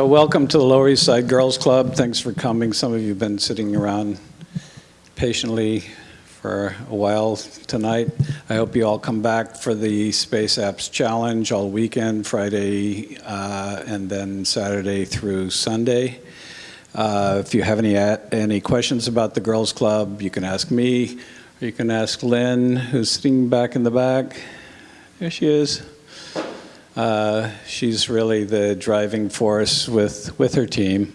Uh, Welcome to the Lower East Side Girls Club. Thanks for coming. Some of you have been sitting around patiently for a while tonight. I hope you all come back for the Space Apps Challenge all weekend, Friday, uh, and then Saturday through Sunday. Uh, If you have any, any questions about the Girls Club, you can ask me, or you can ask Lynn, who's sitting back in the back. There she is. Uh, She's really the driving force with, with her team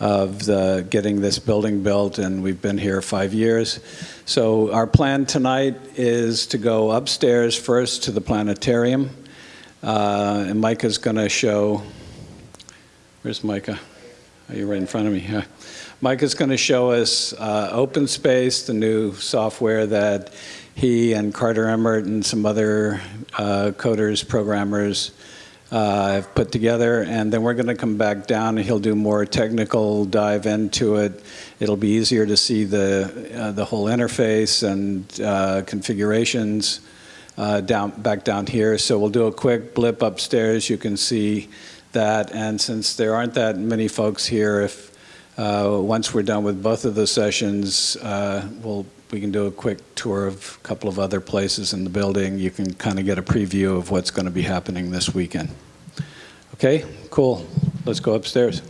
of the, getting this building built, and we've been here five years. So our plan tonight is to go upstairs first to the planetarium, uh, and Micah's going to show, where's Micah? Are you right in front of me? Yeah. Micah's going to show us uh, OpenSpace, the new software that he and Carter Emmart and some other uh, coders, programmers uh, have put together. And then we're going to come back down and he'll do more technical dive into it. It'll be easier to see the, uh, the whole interface and uh, configurations uh, down, back down here. So we'll do a quick blip upstairs. You can see that. And since there aren't that many folks here, if uh, once we're done with both of the sessions, we'll we can do a quick tour of a couple of other places in the building. You can kind of get a preview of what's going to be happening this weekend. Okay, cool. Let's go upstairs.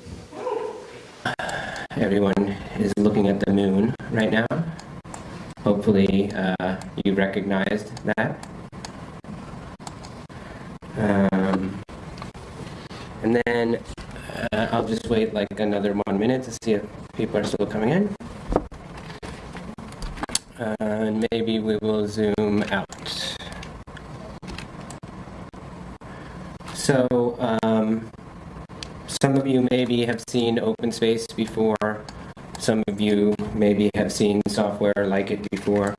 Everyone is looking at the moon right now. Hopefully, uh, you recognized that. Um, and then uh, I'll just wait like another one minute to see if people are still coming in. Uh, and maybe we will zoom out. So, um, some of you maybe have seen OpenSpace before. Some of you maybe have seen software like it before,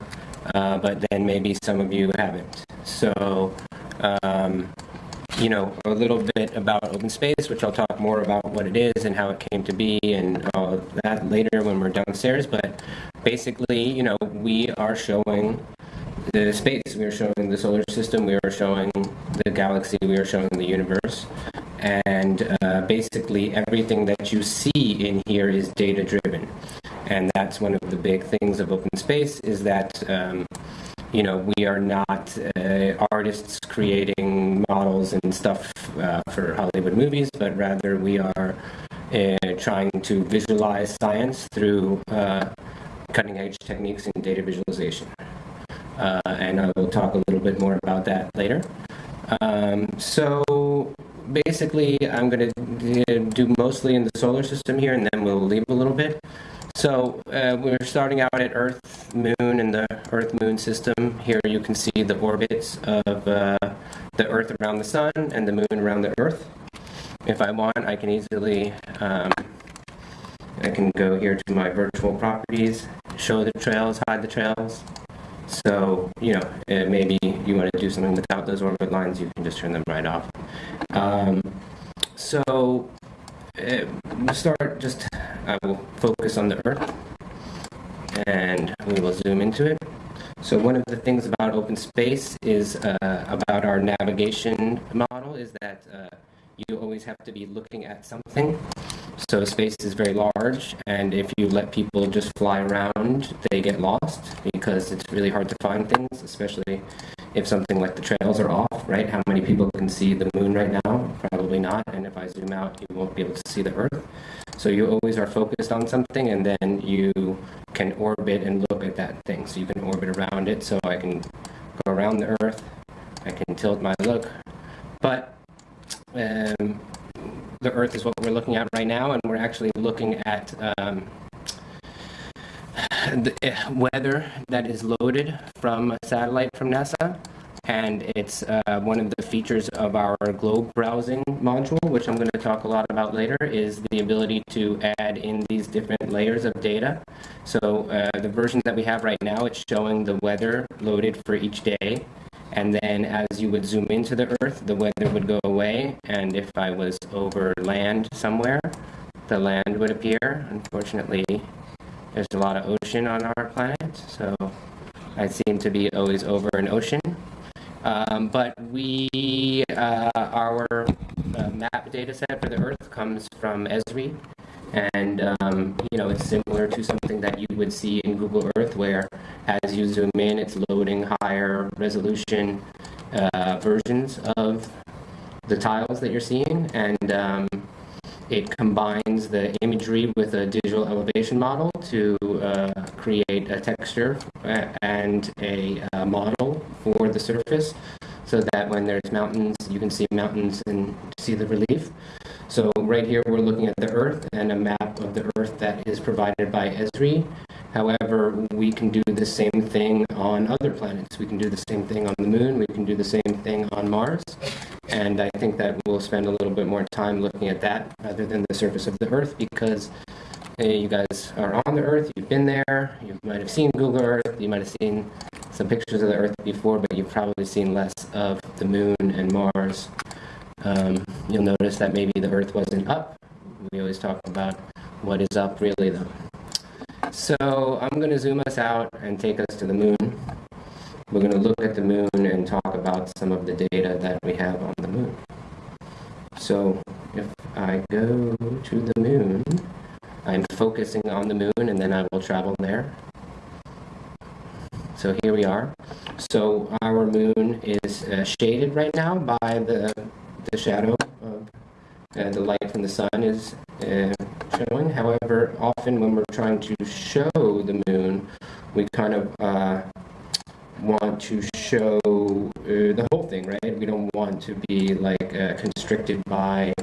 uh, but then maybe some of you haven't. So, um, you know, a little bit about OpenSpace, which I'll talk more about what it is and how it came to be and all that later when we're downstairs. But basically, you know, we are showing the space, we are showing the solar system, we are showing the galaxy, we are showing the universe. And uh, basically, everything that you see in here is data driven. And that's one of the big things of open space is that. Um, you know, we are not uh, artists creating models and stuff uh, for Hollywood movies, but rather we are uh, trying to visualize science through uh, cutting edge techniques in data visualization. Uh, and I will talk a little bit more about that later. Um, so basically, I'm going to do mostly in the solar system here, and then we'll leave a little bit. So uh, we're starting out at Earth, Moon, and the Earth-Moon system. Here you can see the orbits of uh, the Earth around the Sun and the Moon around the Earth. If I want, I can easily, um, I can go here to my virtual properties, show the trails, hide the trails. So, you know, uh, maybe you want to do something without those orbit lines, you can just turn them right off. Um, so we'll start just, I will focus on the Earth and we will zoom into it. So one of the things about open space is uh, about our navigation model is that uh, you always have to be looking at something. So space is very large, and if you let people just fly around, they get lost because it's really hard to find things, especially if something like the trails are off, right? How many people can see the moon right now? Probably not. And if I zoom out, you won't be able to see the Earth. So you always are focused on something, and then you can orbit and look at that thing. So you can orbit around it. So I can go around the Earth. I can tilt my look. But um, the Earth is what we're looking at right now, and we're actually looking at um, the uh, weather that is loaded from a satellite from NASA. And it's uh, one of the features of our globe browsing module, which I'm going to talk a lot about later, is the ability to add in these different layers of data. So uh, the version that we have right now, it's showing the weather loaded for each day. And then as you would zoom into the Earth, the weather would go away. And if I was over land somewhere, the land would appear. Unfortunately, there's a lot of ocean on our planet, so I seem to be always over an ocean. Um, but we, uh, our uh, map data set for the Earth comes from Esri. And, um, you know, it's similar to something that you would see in Google Earth, where as you zoom in, it's loading higher resolution uh, versions of the tiles that you're seeing. And um, it combines the imagery with a digital elevation model to uh, create a texture uh, and a uh, model for the surface so that when there's mountains, you can see mountains and see the relief. So right here, we're looking at the Earth and a map of the Earth that is provided by Esri. However, we can do the same thing on other planets. We can do the same thing on the Moon. We can do the same thing on Mars. And I think that we'll spend a little bit more time looking at that rather than the surface of the Earth because hey, you guys are on the Earth, you've been there, you might have seen Google Earth, you might have seen some pictures of the Earth before, but you've probably seen less of the Moon and Mars. Um, you'll notice that maybe the Earth wasn't up. We always talk about what is up really though. So I'm going to zoom us out and take us to the moon. We're going to look at the moon and talk about some of the data that we have on the moon. So if I go to the moon, I'm focusing on the moon and then I will travel there. So here we are. So our moon is uh, shaded right now by the, the shadow of uh, the light from the sun is uh, showing. However, often when we're trying to show the moon, we kind of uh, want to show uh, the whole thing, right? We don't want to be like uh, constricted by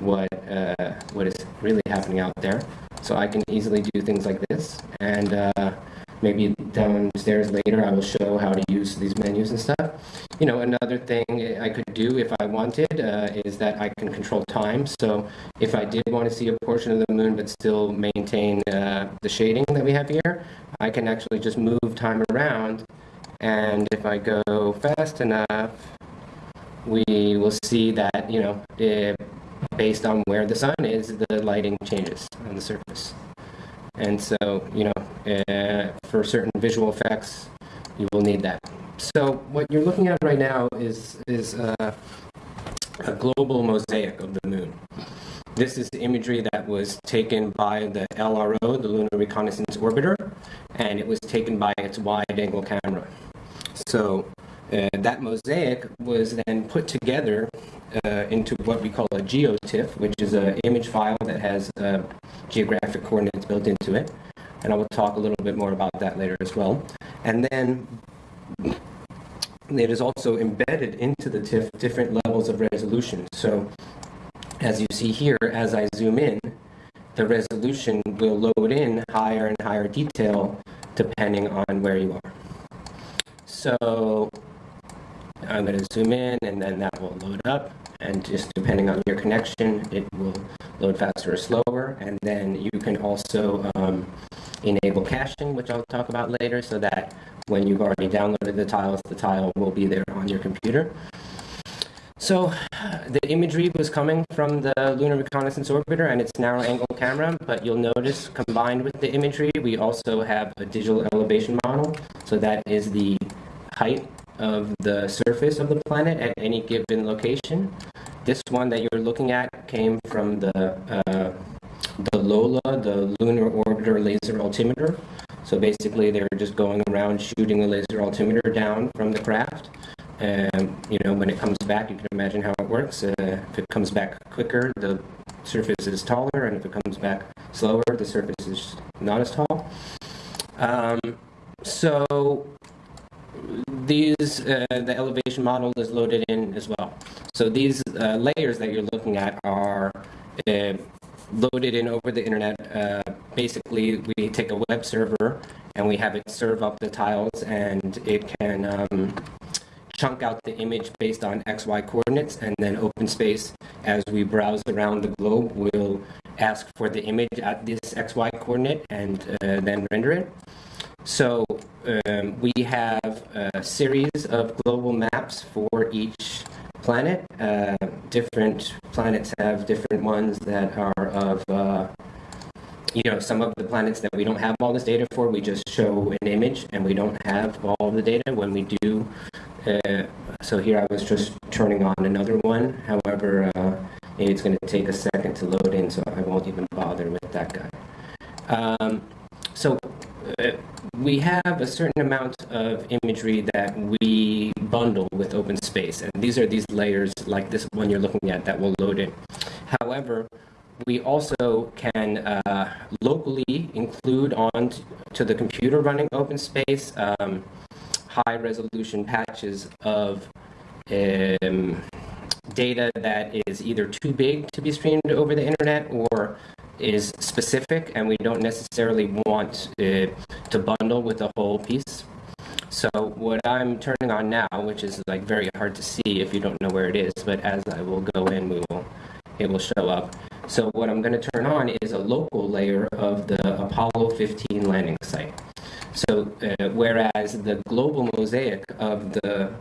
what uh, what is really happening out there. So I can easily do things like this, and uh, maybe downstairs later I will show how to use these menus and stuff. You know, another thing I could do if I wanted uh, is that I can control time. So if I did want to see a portion of the moon but still maintain uh, the shading that we have here, I can actually just move time around. And if I go fast enough, we will see that, you know, based on where the sun is, the lighting changes on the surface. And so, you know, uh, for certain visual effects, you will need that. So what you're looking at right now is, is uh, a global mosaic of the moon. This is imagery that was taken by the LRO, the Lunar Reconnaissance Orbiter, and it was taken by its wide-angle camera. So uh, that mosaic was then put together uh, into what we call a geotiff, which is an image file that has uh, geographic coordinates built into it. And I will talk a little bit more about that later as well. And then it is also embedded into the TIFF different levels of resolution. So as you see here, as I zoom in, the resolution will load in higher and higher detail depending on where you are. So I'm going to zoom in and then that will load up and just depending on your connection it will load faster or slower and then you can also um, enable caching which I'll talk about later so that when you've already downloaded the tiles the tile will be there on your computer. So the imagery was coming from the Lunar Reconnaissance Orbiter and its narrow angle camera, but you'll notice combined with the imagery, we also have a digital elevation model. So that is the height of the surface of the planet at any given location. This one that you're looking at came from the uh, the LOLA, the Lunar Orbiter Laser Altimeter. So basically, they're just going around shooting a laser altimeter down from the craft. And you know, when it comes back, you can imagine how it works. Uh, if it comes back quicker, the surface is taller, and if it comes back slower, the surface is not as tall. Um, so these, uh, the elevation model is loaded in as well. So these uh, layers that you're looking at are uh, loaded in over the internet. Uh, basically, we take a web server and we have it serve up the tiles and it can um, chunk out the image based on XY coordinates and then OpenSpace, as we browse around the globe, will ask for the image at this XY coordinate and uh, then render it. So um, we have a series of global maps for each planet. Uh, different planets have different ones that are of, uh, you know, some of the planets that we don't have all this data for, we just show an image and we don't have all the data when we do. Uh, so here I was just turning on another one. However, uh, it's going to take a second to load in, so I won't even bother with that guy. Um, so we have a certain amount of imagery that we bundle with open space, and these are these layers like this one you're looking at that will load in. However, we also can uh, locally include on to the computer running open space um, high resolution patches of um, data that is either too big to be streamed over the internet or is specific and we don't necessarily want uh, to bundle with the whole piece. So what I'm turning on now, which is like very hard to see if you don't know where it is, but as I will go in, we will it will show up. So what I'm going to turn on is a local layer of the Apollo 15 landing site. So uh, whereas the global mosaic of the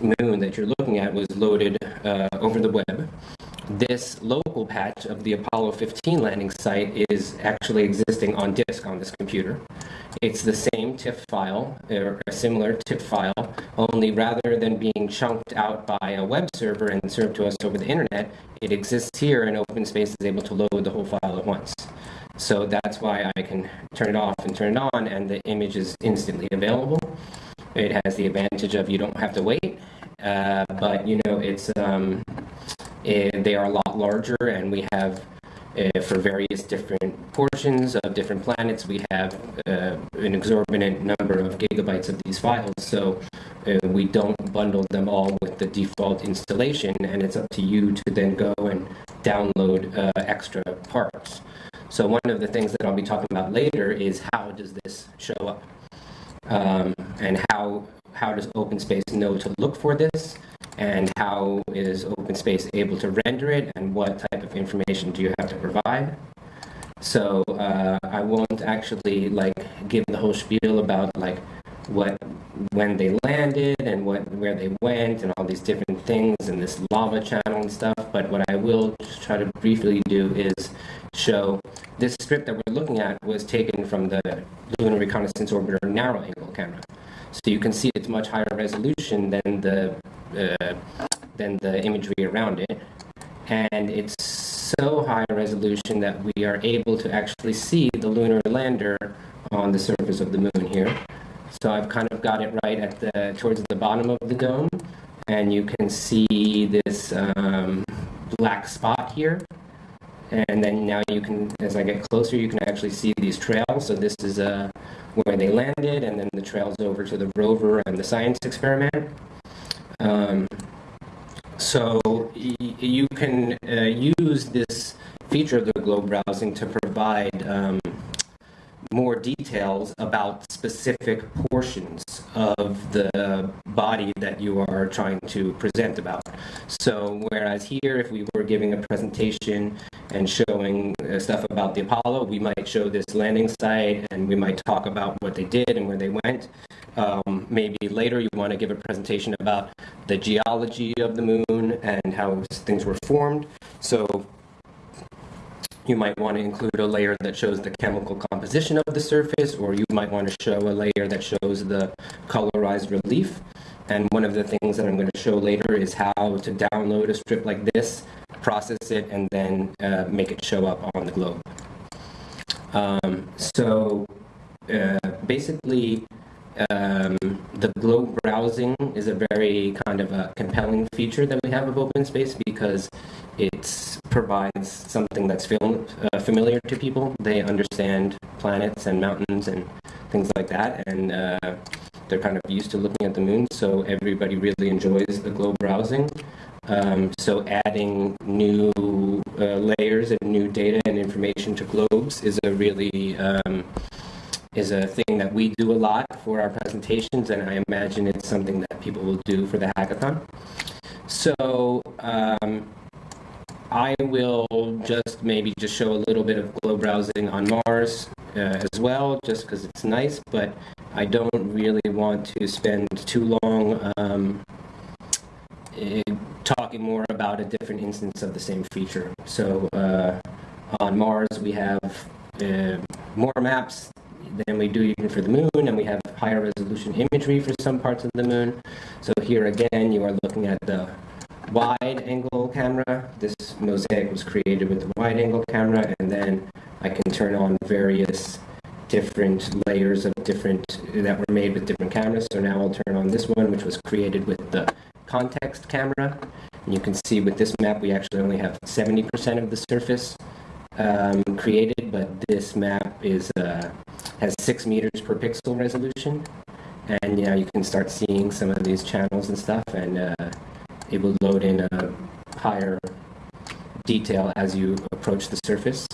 moon that you're looking at was loaded uh, over the web, this local patch of the Apollo 15 landing site is actually existing on disk on this computer. It's the same TIFF file, or a similar TIFF file, only rather than being chunked out by a web server and served to us over the internet, it exists here and OpenSpace is able to load the whole file at once. So that's why I can turn it off and turn it on, and the image is instantly available. It has the advantage of you don't have to wait, uh, but you know it's um, they are a lot larger, and we have uh, for various different portions of different planets, we have uh, an exorbitant number of gigabytes of these files. So uh, we don't bundle them all with the default installation, and it's up to you to then go and download uh, extra parts. So one of the things that I'll be talking about later is how does this show up, um, and how how does OpenSpace know to look for this, and how is OpenSpace able to render it, and what type of information do you have to provide. So uh, I won't actually like give the whole spiel about like what when they landed and what where they went and all these different things and this lava channel and stuff. But what I will just try to briefly do is show this strip that we're looking at was taken from the Lunar Reconnaissance Orbiter narrow angle camera. So you can see it's much higher resolution than the uh, than the imagery around it, and it's so high resolution that we are able to actually see the lunar lander on the surface of the moon here. So I've kind of got it right at the towards the bottom of the dome, and you can see this um, black spot here. And then now you can, as I get closer, you can actually see these trails. So this is uh, where they landed, and then the trails over to the rover and the science experiment. Um, so you can uh, use this feature of the globe browsing to provide um, more details about specific portions of the body that you are trying to present about. So whereas here, if we were giving a presentation and showing uh, stuff about the Apollo, we might show this landing site and we might talk about what they did and where they went. Um, maybe later you want to give a presentation about the geology of the moon and how things were formed. So you might want to include a layer that shows the chemical composition of the surface, or you might want to show a layer that shows the colorized relief. And one of the things that I'm going to show later is how to download a strip like this, process it, and then uh, make it show up on the globe. Um, so uh, basically, um, the globe browsing is a very kind of a compelling feature that we have of OpenSpace because it provides something that's fam- uh, familiar to people. They understand planets and mountains and things like that, and uh, they're kind of used to looking at the moon. So everybody really enjoys the globe browsing. Um, so adding new uh, layers and new data and information to globes is a really um, is a thing that we do a lot for our presentations, and I imagine it's something that people will do for the hackathon. So um, I will just maybe just show a little bit of globe browsing on Mars uh, as well, just because it's nice, but I don't really want to spend too long um, eh, talking more about a different instance of the same feature. So uh, on Mars, we have uh, more maps than we do even for the moon, and we have higher resolution imagery for some parts of the moon. So here again, you are looking at the wide angle camera. This mosaic was created with the wide angle camera, and then I can turn on various different layers of different that were made with different cameras. So now I'll turn on this one, which was created with the context camera. And you can see with this map, we actually only have 70% of the surface um, created, but this map is uh, has six meters per pixel resolution, and know you can start seeing some of these channels and stuff, and uh, it will load in a higher detail as you approach the surface.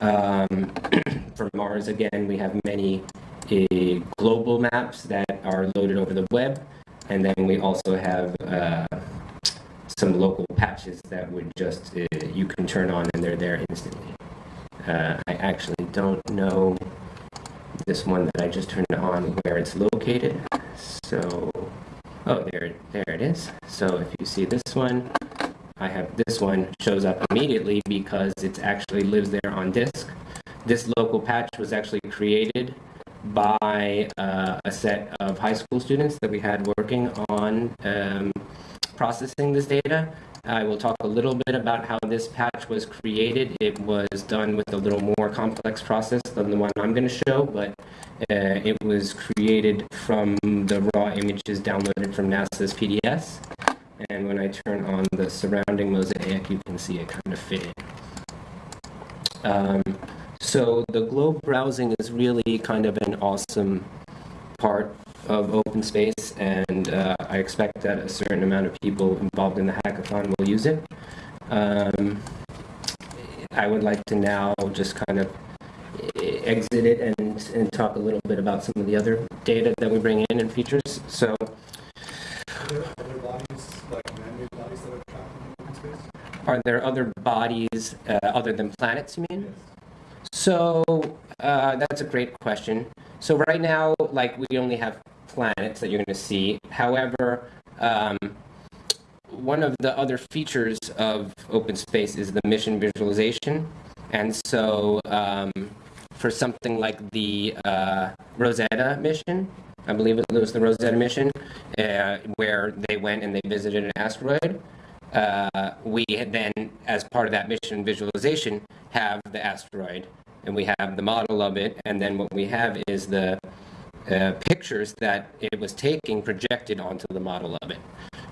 Um, for Mars, again, we have many uh, global maps that are loaded over the web, and then we also have uh, some local patches that would just uh, you can turn on and they're there instantly. Uh, I actually don't know this one that I just turned on where it's located. So, oh, there, there it is. So if you see this one, I have this one shows up immediately because it actually lives there on disk. This local patch was actually created by uh, a set of high school students that we had working on um, processing this data. I will talk a little bit about how this patch was created. It was done with a little more complex process than the one I'm going to show, but uh, it was created from the raw images downloaded from NASA's PDS. And when I turn on the surrounding mosaic, you can see it kind of fit in. Um, so the globe browsing is really kind of an awesome part of open space, and uh, I expect that a certain amount of people involved in the hackathon will use it. Um, I would like to now just kind of exit it and, and talk a little bit about some of the other data that we bring in and features. So, Are there other bodies, like man-made bodies that are trapped in open space? are there other uh, other than planets, you mean? Yes. So uh, that's a great question. So right now, like we only have planets that you're going to see. However, um, one of the other features of open space is the mission visualization, and so um, for something like the uh, Rosetta mission, I believe it was the Rosetta mission, uh, where they went and they visited an asteroid. Uh, we then, as part of that mission visualization, have the asteroid and we have the model of it, and then what we have is the uh, pictures that it was taking projected onto the model of it.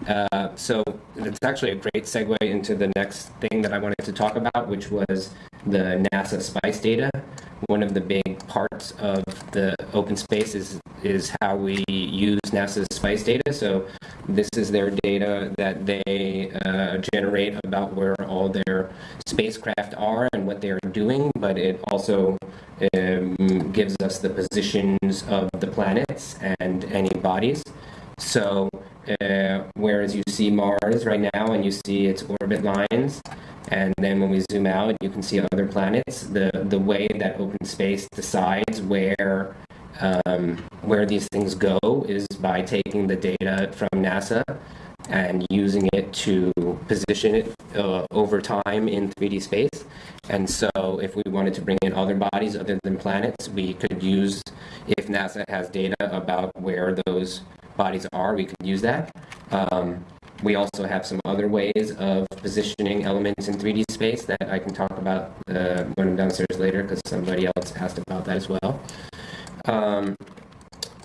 Uh, so it's actually a great segue into the next thing that I wanted to talk about, which was the NASA SPICE data. One of the big parts of the open space is, is how we use NASA's SPICE data. So this is their data that they uh, generate about where all their spacecraft are and what they are doing, but it also um, gives us the positions of the planets and any bodies. So uh, whereas you see Mars right now and you see its orbit lines, and then when we zoom out, you can see other planets. The the way that open space decides where um, where these things go is by taking the data from NASA and using it to position it uh, over time in 3D space. And so, if we wanted to bring in other bodies other than planets, we could use, if NASA has data about where those bodies are, we could use that. Um, we also have some other ways of positioning elements in 3D space that I can talk about uh, when I'm downstairs later because somebody else asked about that as well. Um,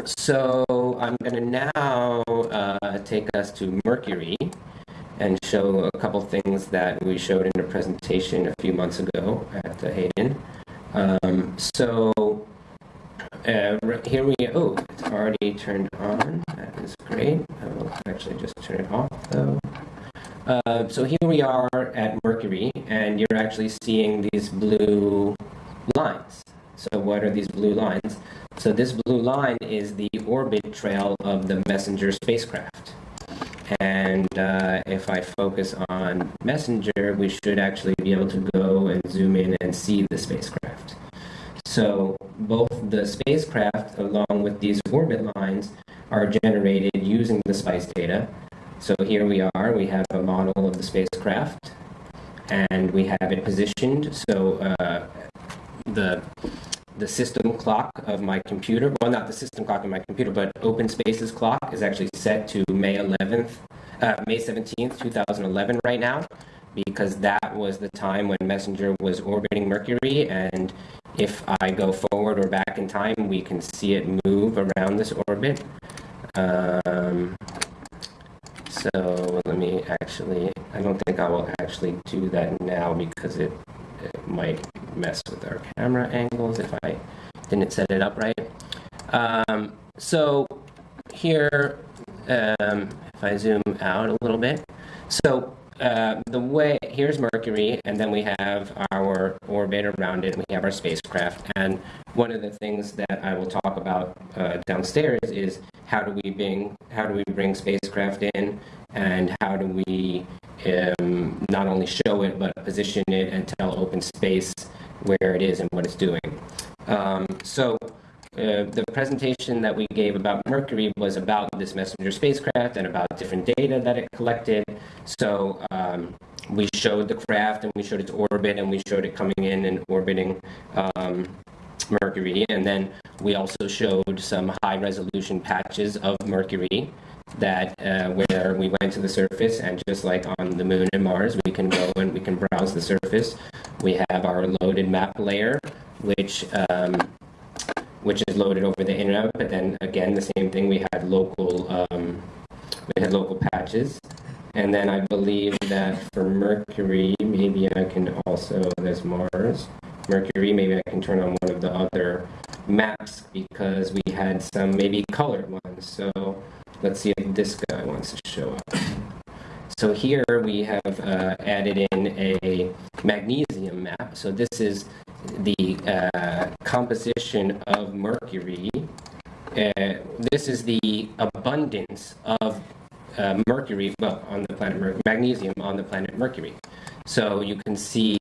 so I'm going to now uh, take us to Mercury and show a couple things that we showed in a presentation a few months ago at the Hayden. Um, so uh, here we, oh, it's already turned on. That is great. I will actually just turn it off though. Uh, so here we are at Mercury, and you're actually seeing these blue lines. So what are these blue lines? So this blue line is the orbit trail of the Messenger spacecraft. And uh, if I focus on Messenger, we should actually be able to go and zoom in and see the spacecraft. So both the spacecraft, along with these orbit lines, are generated using the SPICE data. So here we are, we have a model of the spacecraft, and we have it positioned. So uh, the the system clock of my computer, well, not the system clock of my computer, but OpenSpace's clock is actually set to May 11th uh, May 17th, 2011 right now, because that was the time when Messenger was orbiting Mercury, and if I go forward or back in time, we can see it move around this orbit. Um, so let me actually, I don't think I will actually do that now because it, it might mess with our camera angles if I didn't set it up right. Um, so here, um, if I zoom out a little bit, so uh, the way here's Mercury, and then we have our orbit around it. And we have our spacecraft, and one of the things that I will talk about uh, downstairs is how do we bring how do we bring spacecraft in, and how do we um, not only show it but position it and tell open space where it is and what it's doing. Um, so. Uh, the presentation that we gave about Mercury was about this messenger spacecraft and about different data that it collected. So um, we showed the craft and we showed its orbit and we showed it coming in and orbiting um, Mercury. And then we also showed some high resolution patches of Mercury that uh, where we went to the surface and just like on the moon and Mars, we can go and we can browse the surface. We have our loaded map layer, which um, which is loaded over the internet. But then again, the same thing. We had local um, we had local patches, and then I believe that for Mercury, maybe I can also there's Mars. Mercury, maybe I can turn on one of the other maps because we had some maybe colored ones. So let's see if this guy wants to show up. So here we have uh, added in a magnesium map. So this is the uh, composition of mercury. Uh, this is the abundance of uh, mercury, well, on the planet Mercury, magnesium on the planet Mercury. So you can see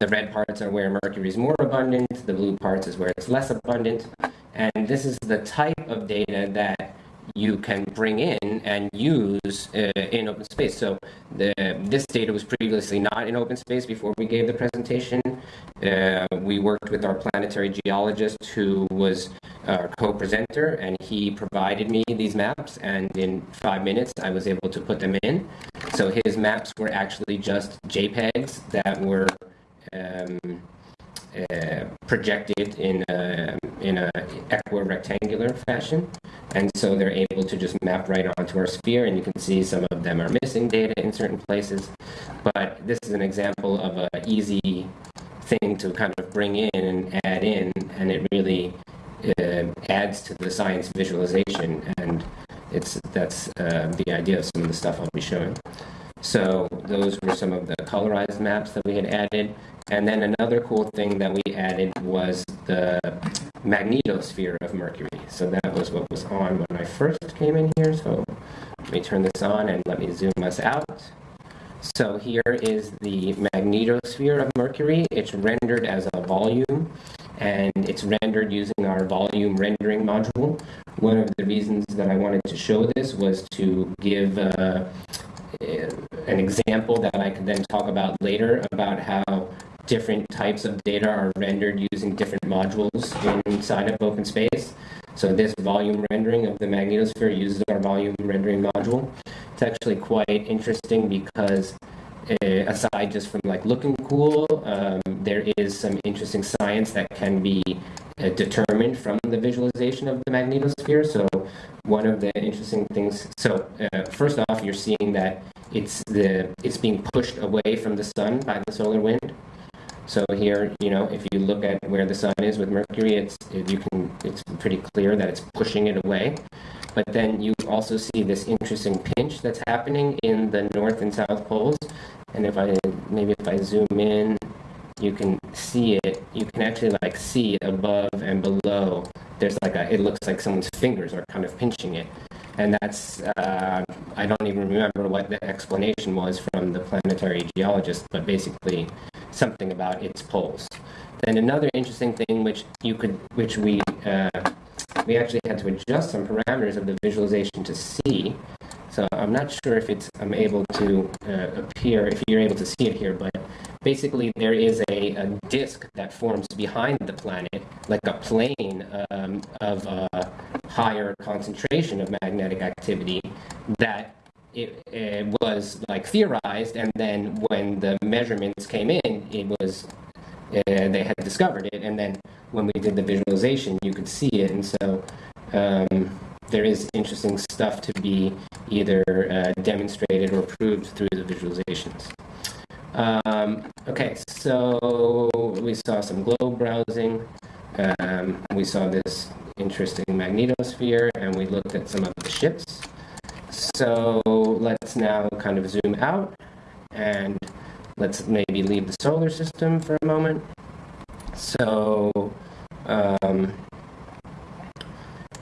the red parts are where mercury is more abundant, the blue parts is where it's less abundant. And this is the type of data that you can bring in and use uh, in open space. So the, this data was previously not in open space before we gave the presentation. Uh, we worked with our planetary geologist who was our co-presenter and he provided me these maps and in five minutes I was able to put them in. So his maps were actually just JPEGs that were um, projected in a, in a equirectangular fashion. And so they're able to just map right onto our sphere, and you can see some of them are missing data in certain places. But this is an example of an easy thing to kind of bring in and add in, and it really uh, adds to the science visualization. And it's that's uh, the idea of some of the stuff I'll be showing. So those were some of the colorized maps that we had added. And then another cool thing that we added was the magnetosphere of Mercury. So that was what was on when I first came in here. So let me turn this on and let me zoom us out. So here is the magnetosphere of Mercury. It's rendered as a volume, and it's rendered using our volume rendering module. One of the reasons that I wanted to show this was to give uh, an example that I could then talk about later about how different types of data are rendered using different modules inside of OpenSpace. So this volume rendering of the magnetosphere uses our volume rendering module. It's actually quite interesting because uh, aside just from like looking cool, um, there is some interesting science that can be uh, determined from the visualization of the magnetosphere. So one of the interesting things, so uh, first off, you're seeing that it's the it's being pushed away from the sun by the solar wind. So here, you know, if you look at where the sun is with Mercury, it's it, you can it's pretty clear that it's pushing it away. But then you also see this interesting pinch that's happening in the north and south poles. And if I maybe if I zoom in, you can see it. You can actually like see above and below. There's like a it looks like someone's fingers are kind of pinching it and that's uh, I don't even remember what the explanation was from the planetary geologist, but basically something about its poles. Then another interesting thing, which you could, which we uh, we actually had to adjust some parameters of the visualization to see. So I'm not sure if it's I'm able to uh, appear if you're able to see it here, but basically there is a, a disk that forms behind the planet, like a plane um, of a higher concentration of magnetic activity that it, it was like theorized, and then when the measurements came in, it was uh, they had discovered it, and then when we did the visualization, you could see it, and so um, there is interesting stuff to be either uh, demonstrated or proved through the visualizations. Um, okay, so we saw some globe browsing. Um, we saw this interesting magnetosphere, and we looked at some of the ships. So let's now kind of zoom out and let's maybe leave the solar system for a moment. So um,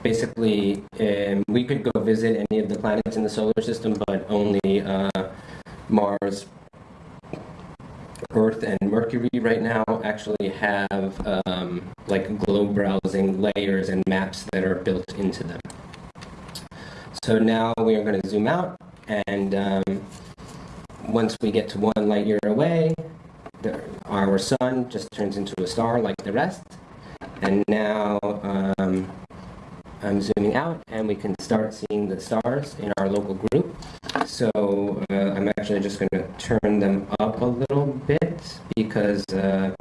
basically, um, we could go visit any of the planets in the solar system, but only uh, Mars, Earth, and Mercury right now actually have um, like globe browsing layers and maps that are built into them. So now we are going to zoom out, and um, once we get to one light year away, the, our sun just turns into a star like the rest. And now um, I'm zooming out, and we can start seeing the stars in our local group. So uh, I'm actually just going to turn them up a little bit because uh,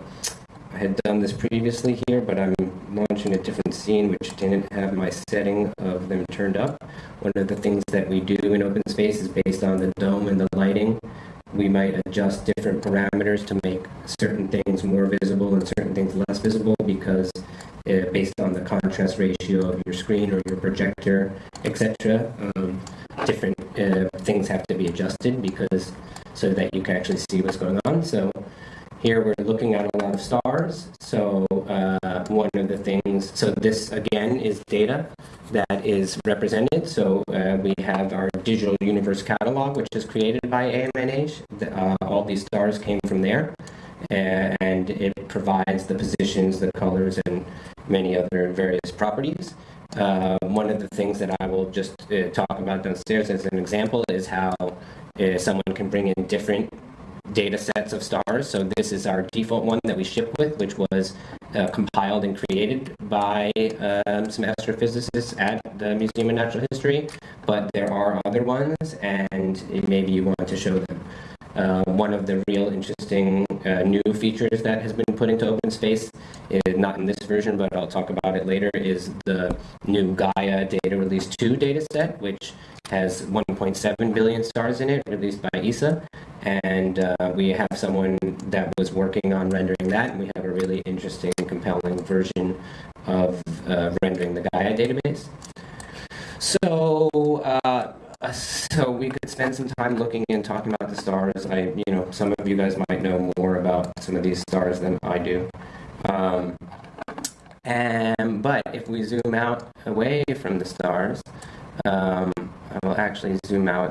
I had done this previously here, but I'm launching a different scene which didn't have my setting of them turned up. One of the things that we do in open space is based on the dome and the lighting. We might adjust different parameters to make certain things more visible and certain things less visible because uh, based on the contrast ratio of your screen or your projector, etc. Um, different uh, things have to be adjusted because so that you can actually see what's going on. So here we're looking at a lot of stars. So uh, one of the things, so this again is data that is represented. So uh, we have our digital universe catalog, which is created by AMNH. Uh, all these stars came from there. And it provides the positions, the colors, and many other various properties. Uh, one of the things that I will just uh, talk about downstairs as an example is how uh, someone can bring in different data sets of stars. So this is our default one that we ship with, which was uh, compiled and created by um, some astrophysicists at the Museum of Natural History. But there are other ones, and maybe you want to show them. Uh, one of the real interesting uh, new features that has been put into OpenSpace, is, not in this version, but I'll talk about it later, is the new Gaia Data Release 2 dataset, which has 1.7 billion stars in it, released by ESA. And uh, we have someone that was working on rendering that, and we have a really interesting, compelling version of uh, rendering the Gaia database. So, uh, so we could spend some time looking and talking about the stars. I, you know, some of you guys might know more about some of these stars than I do. Um, and but if we zoom out away from the stars, um, I will actually zoom out.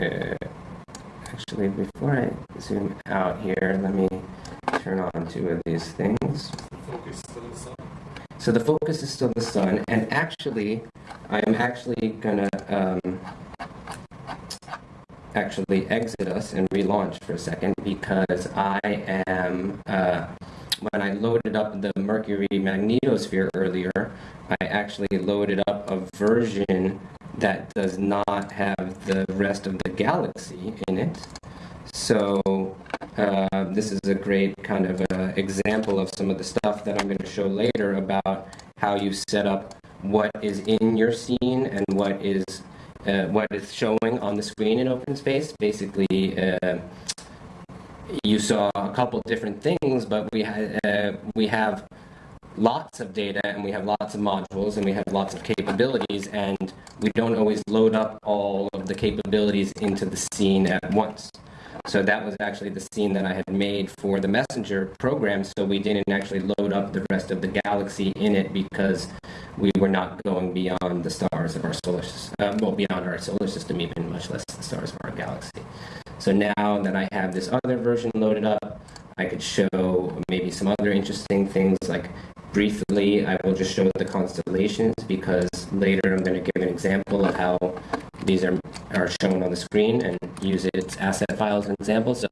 Uh, actually, before I zoom out here, let me turn on two of these things. So the focus is still the sun, and actually, I'm actually gonna um, actually exit us and relaunch for a second because I am uh, when I loaded up the Mercury magnetosphere earlier, I actually loaded up a version that does not have the rest of the galaxy in it. So uh, this is a great kind of uh, example of some of the stuff that I'm going to show later about how you set up what is in your scene and what is uh, what is showing on the screen in open space. Basically, uh, you saw a couple different things, but we ha- uh, we have lots of data and we have lots of modules and we have lots of capabilities and we don't always load up all of the capabilities into the scene at once. So that was actually the scene that I had made for the messenger program, so we didn't actually load up the rest of the galaxy in it because we were not going beyond the stars of our solar system, uh, well, beyond our solar system even, much less the stars of our galaxy. So now that I have this other version loaded up, I could show maybe some other interesting things like briefly I will just show the constellations because later I'm going to give an example of how these are, are shown on the screen and use its asset files as an example. So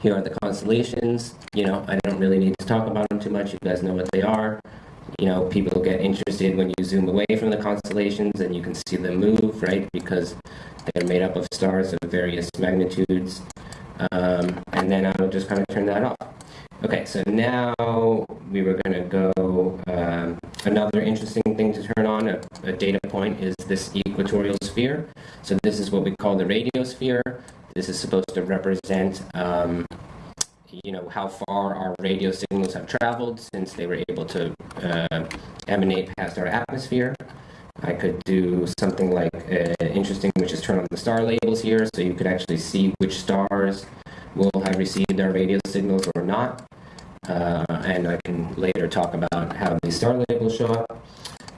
here are the constellations. You know, I don't really need to talk about them too much. You guys know what they are. You know, people get interested when you zoom away from the constellations and you can see them move, right? Because They're made up of stars of various magnitudes. Um, and then I'll just kind of turn that off. Okay, so now we were going to go. Um, another interesting thing to turn on, a, a data point, is this equatorial sphere. So this is what we call the radiosphere. This is supposed to represent, um, you know, how far our radio signals have traveled since they were able to uh, emanate past our atmosphere. I could do something like uh, interesting, which is turn on the star labels here, so you could actually see which stars will have received our radio signals or not. Uh, and I can later talk about how these star labels show up.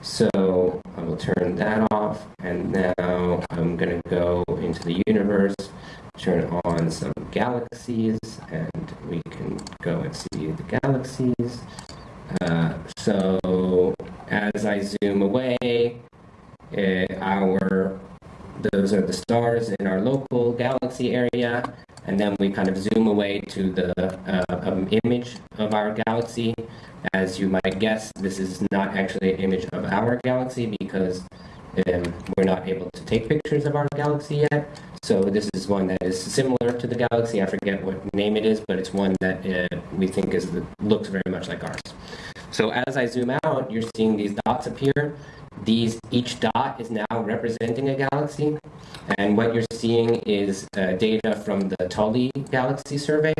So I will turn that off, and now I'm going to go into the universe, turn on some galaxies, and we can go and see the galaxies. Uh, so as I zoom away, uh, our those are the stars in our local galaxy area, and then we kind of zoom away to the uh, um, image of our galaxy. As you might guess, this is not actually an image of our galaxy because um, we're not able to take pictures of our galaxy yet. So this is one that is similar to the galaxy. I forget what name it is, but it's one that uh, we think is looks very much like ours. So as I zoom out, you're seeing these dots appear. These each dot is now representing a galaxy, and what you're seeing is uh, data from the Tully Galaxy Survey,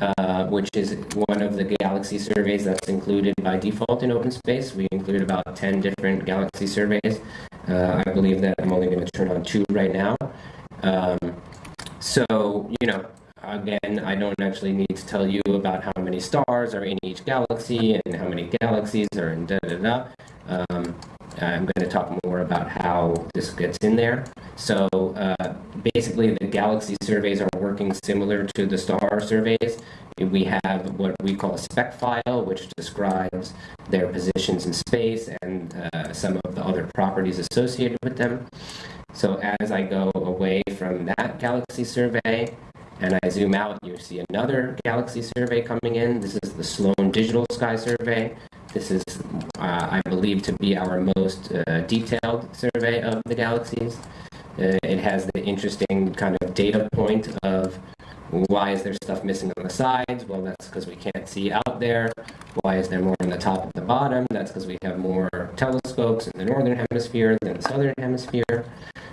uh, which is one of the galaxy surveys that's included by default in OpenSpace. We include about 10 different galaxy surveys. Uh, I believe that I'm only going to turn on two right now. Um, so, you know, again, I don't actually need to tell you about how many stars are in each galaxy and how many galaxies are in da da da. Um, I'm going to talk more about how this gets in there. So uh, basically, the galaxy surveys are working similar to the star surveys. We have what we call a speck file, which describes their positions in space and uh, some of the other properties associated with them. So as I go away from that galaxy survey and I zoom out, you see another galaxy survey coming in. This is the Sloan Digital Sky Survey. This is, uh, I believe, to be our most uh, detailed survey of the galaxies. Uh, it has the interesting kind of data point of why is there stuff missing on the sides? Well, that's because we can't see out there. Why is there more on the top and the bottom? That's because we have more telescopes in the northern hemisphere than the southern hemisphere.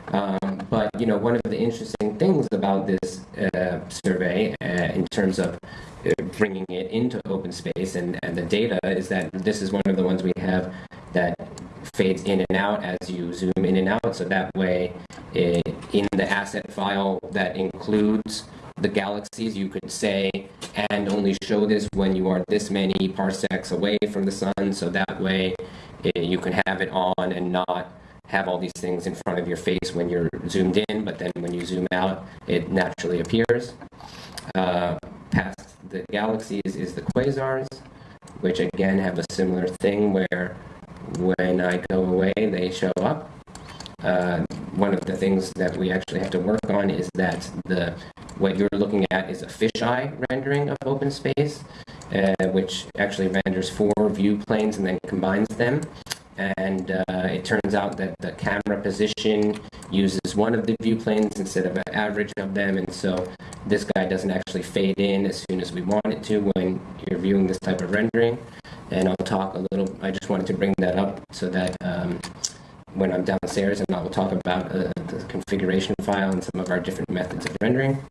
Um, but you know, one of the interesting things about this uh, survey, uh, in terms of uh, bringing it into open space and, and the data, is that this is one of the ones we have that fades in and out as you zoom in and out. So that way, uh, in the asset file that includes the galaxies, you could say, and only show this when you are this many parsecs away from the sun. So that way, uh, you can have it on and not have all these things in front of your face when you're zoomed in, but then when you zoom out, it naturally appears. Uh, past the galaxies is the quasars, which again have a similar thing where when I go away, they show up. Uh, one of the things that we actually have to work on is that the what you're looking at is a fisheye rendering of open space, uh, which actually renders four view planes and then combines them and uh, it turns out that the camera position uses one of the view planes instead of an average of them. And so this guy doesn't actually fade in as soon as we want it to when you're viewing this type of rendering. And I'll talk a little I just wanted to bring that up so that um, when I'm downstairs and I will talk about uh, the configuration file and some of our different methods of rendering.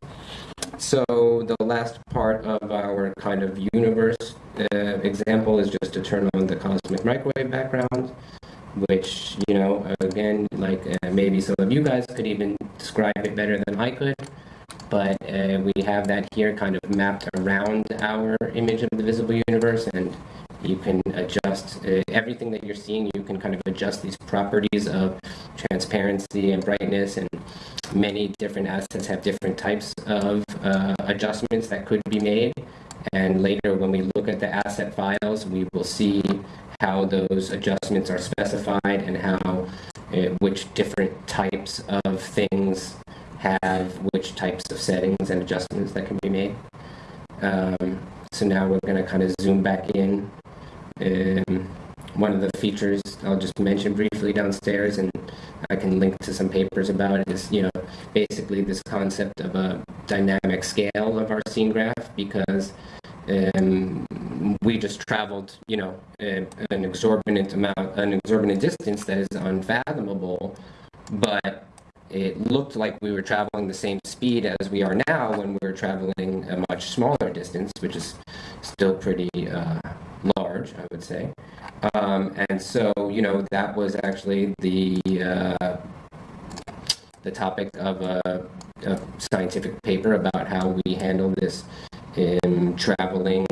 So the last part of our kind of universe uh, example is just to turn on the cosmic microwave background, which, you know, again, like uh, maybe some of you guys could even describe it better than I could, but uh, we have that here kind of mapped around our image of the visible universe and you can adjust uh, everything that you're seeing you can kind of adjust these properties of transparency and brightness and many different assets have different types of uh, adjustments that could be made. And later when we look at the asset files we will see how those adjustments are specified and how uh, which different types of things have which types of settings and adjustments that can be made. Um, so now we're going to kind of zoom back in um, one of the features I'll just mention briefly downstairs, and I can link to some papers about it is, you know, basically this concept of a dynamic scale of our scene graph because um, we just traveled, you know, a- an exorbitant amount, an exorbitant distance that is unfathomable, but it looked like we were traveling the same speed as we are now when we were traveling a much smaller distance, which is still pretty uh, large, I would say. Um, and so, you know, that was actually the uh, the topic of a, a scientific paper about how we handle this in traveling,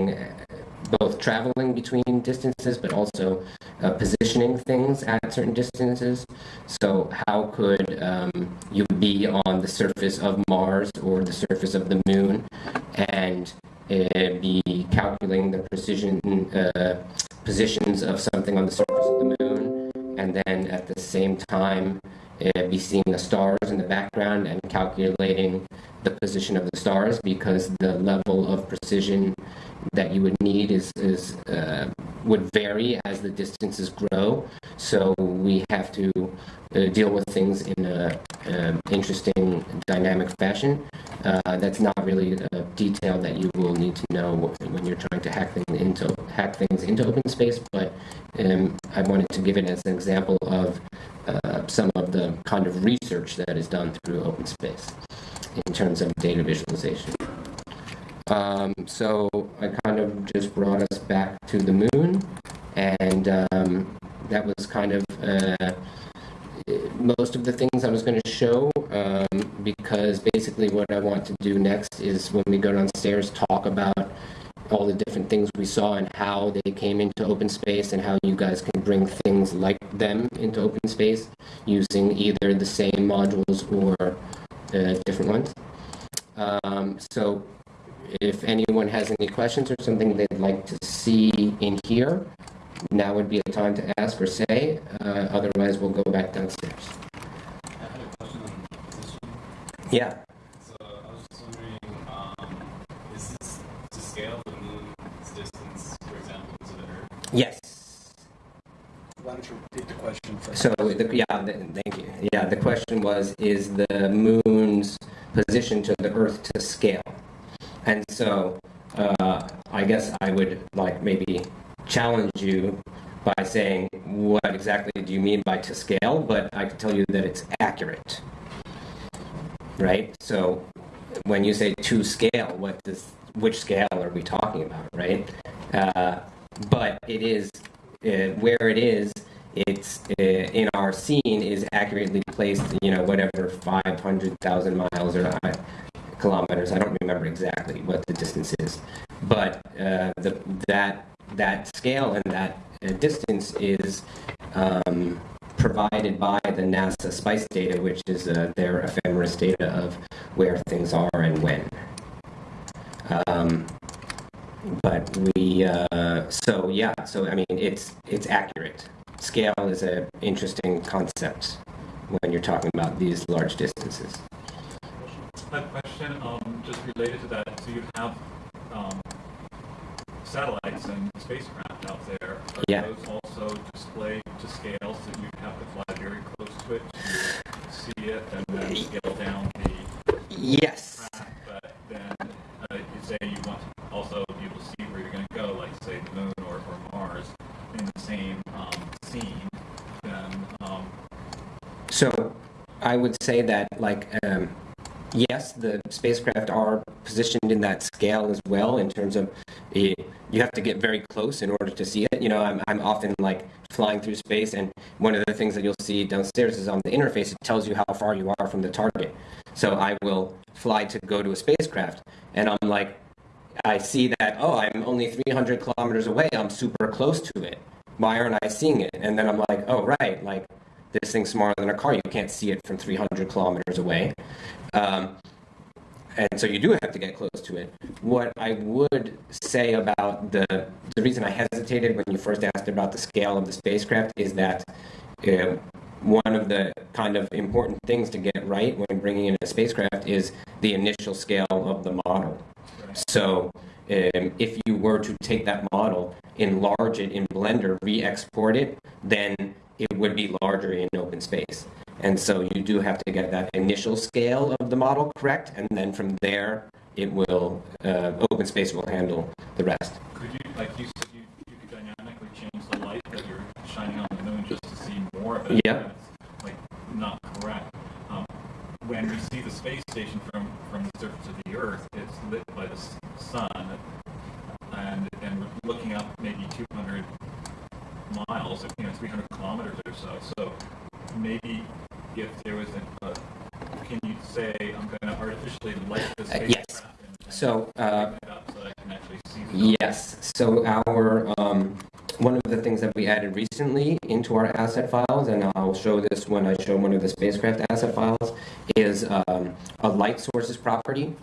both traveling between distances, but also uh, positioning things at certain distances. So, how could um, you be on the surface of Mars or the surface of the moon and be calculating the precision uh, positions of something on the surface of the moon, and then at the same time uh, be seeing the stars in the background and calculating the position of the stars because the level of precision that you would need is, is uh, would vary as the distances grow. So we have to uh, deal with things in an um interesting, dynamic fashion. Uh, that's not really a detail that you will need to know when you're trying to hack things into hack things into open space. But um, I wanted to give it as an example of uh, some of the kind of research that is done through open space in terms of data visualization. Um, so I kind of just brought us back to the moon, and um, that was kind of uh, most of the things I was going to show. Um, because basically, what I want to do next is when we go downstairs, talk about all the different things we saw and how they came into open space and how you guys can bring things like them into open space using either the same modules or uh, different ones. Um, so if anyone has any questions or something they'd like to see in here, now would be a time to ask or say. Uh, otherwise, we'll go back downstairs. I had a question on position. Yeah. So I was just wondering, um, is this to scale the moon's distance, for example, to the Earth? Yes. Why don't you repeat the question first? So, the, yeah, the, thank you. Yeah, the question was, is the moon's position to the Earth to scale? And so, uh, I guess I would like maybe challenge you by saying, what exactly do you mean by to scale? But I can tell you that it's accurate. Right? So, when you say to scale, what does, which scale are we talking about, right? Uh, but it is, uh, where it is, it's uh, in our scene is accurately placed, you know, whatever 500,000 miles or uh, kilometers. I don't remember exactly what the distance is, but uh, the, that that scale and that uh, distance is um, provided by the NASA SPICE data, which is uh, their ephemeris data of where things are and when. Um, but we, uh, so yeah, so I mean, it's it's accurate. Scale is an interesting concept when you're talking about these large distances. A question, um, just related to that, so you have, um, satellites and spacecraft out there. Are Yeah. those also displayed to scale, so you have to fly very close to it to see it, and then scale down the Yes. but then, uh, you say you want to also be able to see where you're gonna go, like say the moon or, or Mars, in the same, um, scene, then, um, So I would say that, like, um, yes, the spacecraft are positioned in that scale as well in terms of eh, you have to get very close in order to see it. You know, I'm, I'm often like flying through space, and one of the things that you'll see downstairs is on the interface, it tells you how far you are from the target. So I will fly to go to a spacecraft, and I'm like, I see that, oh, I'm only 300 kilometers away, I'm super close to it. Why aren't I seeing it? And then I'm like, oh, right, like, this thing's smaller than a car. You can't see it from 300 kilometers away. Um, and so you do have to get close to it. What I would say about the the reason I hesitated when you first asked about the scale of the spacecraft is that uh, one of the kind of important things to get right when bringing in a spacecraft is the initial scale of the model. So um, if you were to take that model, enlarge it in Blender, re-export it, then it would be larger in open space. And so you do have to get that initial scale of the model correct, and then from there, it will, uh, open space will handle the rest. Could you, like you said, you, you could dynamically change the light that you're shining on the moon just to see more of it? Yeah. Like, not correct. Um, When we see the space station from, from the surface of the Earth, it's lit by the sun, and, and we're looking up maybe 200 miles, you know, 300 kilometers or so. So maybe if there was a, a- can you say, I'm going to artificially light the Uh, yes. and- and So, uh, bring it up so that I can actually see the Yes, so our, um, one of the things that we added recently into our asset files, and I'll show this when I show one of the spacecraft asset files, is um, a light sources property.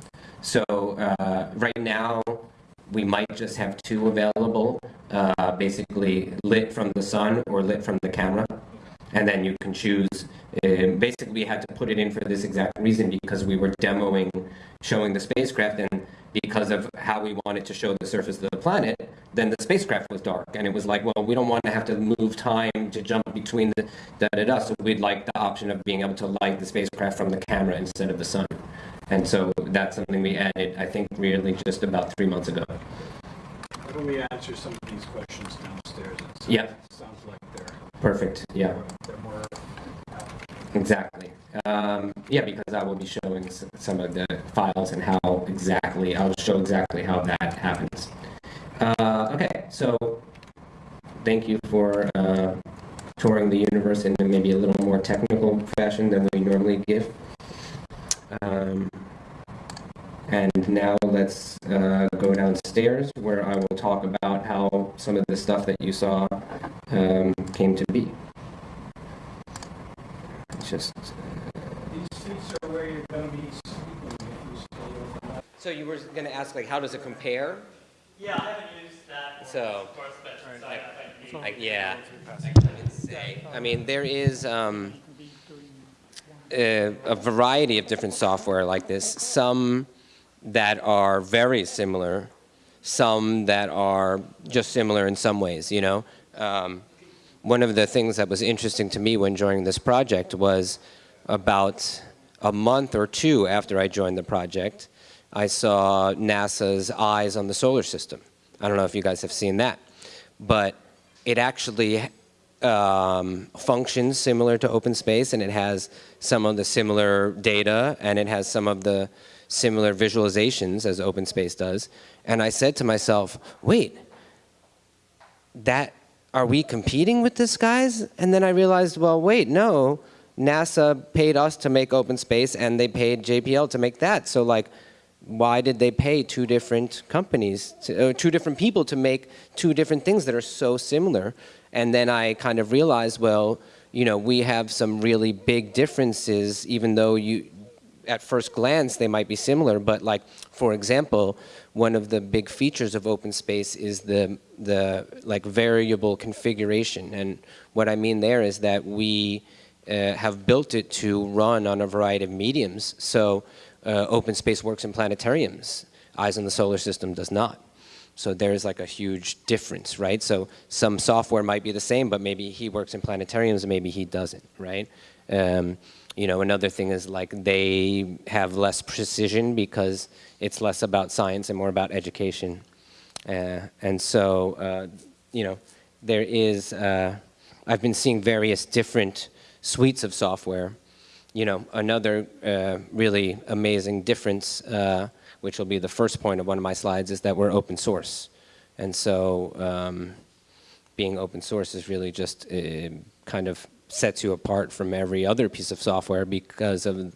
So uh, right now, we might just have two available, uh, basically lit from the sun or lit from the camera. And then you can choose, uh, basically we had to put it in for this exact reason because we were demoing, showing the spacecraft and because of how we wanted to show the surface of the planet, then the spacecraft was dark. And it was like, well, we don't want to have to move time to jump between the da-da-da, so we'd like the option of being able to light the spacecraft from the camera instead of the sun. And so that's something we added, I think, really just about three months ago. Why don't we answer some of these questions downstairs? Yeah. Sounds like they're, Perfect, yeah. they're more Exactly. Um, yeah, because I will be showing some of the files and how exactly, I'll show exactly how that happens. Uh, okay, so thank you for uh, touring the universe in maybe a little more technical fashion than we normally give. Um, and now let's uh, go downstairs where I will talk about how some of the stuff that you saw um, came to be. Just. These seats are where you're gonna be sleeping if you stay overnight. So you were going to ask, like, how does it compare? Yeah, I haven't used that So- of course, but so I haven't I, yeah. I can say. I mean, there is um, a, a variety of different software like this. Some that are very similar, some that are just similar in some ways. You know, um, one of the things that was interesting to me when joining this project was about a month or two after I joined the project, I saw NASA's eyes on the solar system. I don't know if you guys have seen that, but it actually um, functions similar to OpenSpace, and it has some of the similar data, and it has some of the similar visualizations as OpenSpace does. And I said to myself, wait, that are we competing with this guys? And then I realized, well, wait, no. NASA paid us to make OpenSpace, and they paid JPL to make that. So like, why did they pay two different companies, to, two different people to make two different things that are so similar? And then I kind of realized, well, you know, we have some really big differences, even though you, at first glance, they might be similar, but like, for example, one of the big features of OpenSpace is the, the like variable configuration. And what I mean there is that we uh, have built it to run on a variety of mediums. So uh, OpenSpace works in planetariums. Eyes on the Solar System does not. So there's like a huge difference, right? So some software might be the same, but maybe he works in planetariums and maybe he doesn't, right? Um, you know, another thing is like they have less precision because it's less about science and more about education. Uh, and so, uh, you know, there is, uh, I've been seeing various different suites of software. You know, another uh, really amazing difference, uh, which will be the first point of one of my slides, is that we're open source. And so um, being open source is really just uh, kind of sets you apart from every other piece of software because of,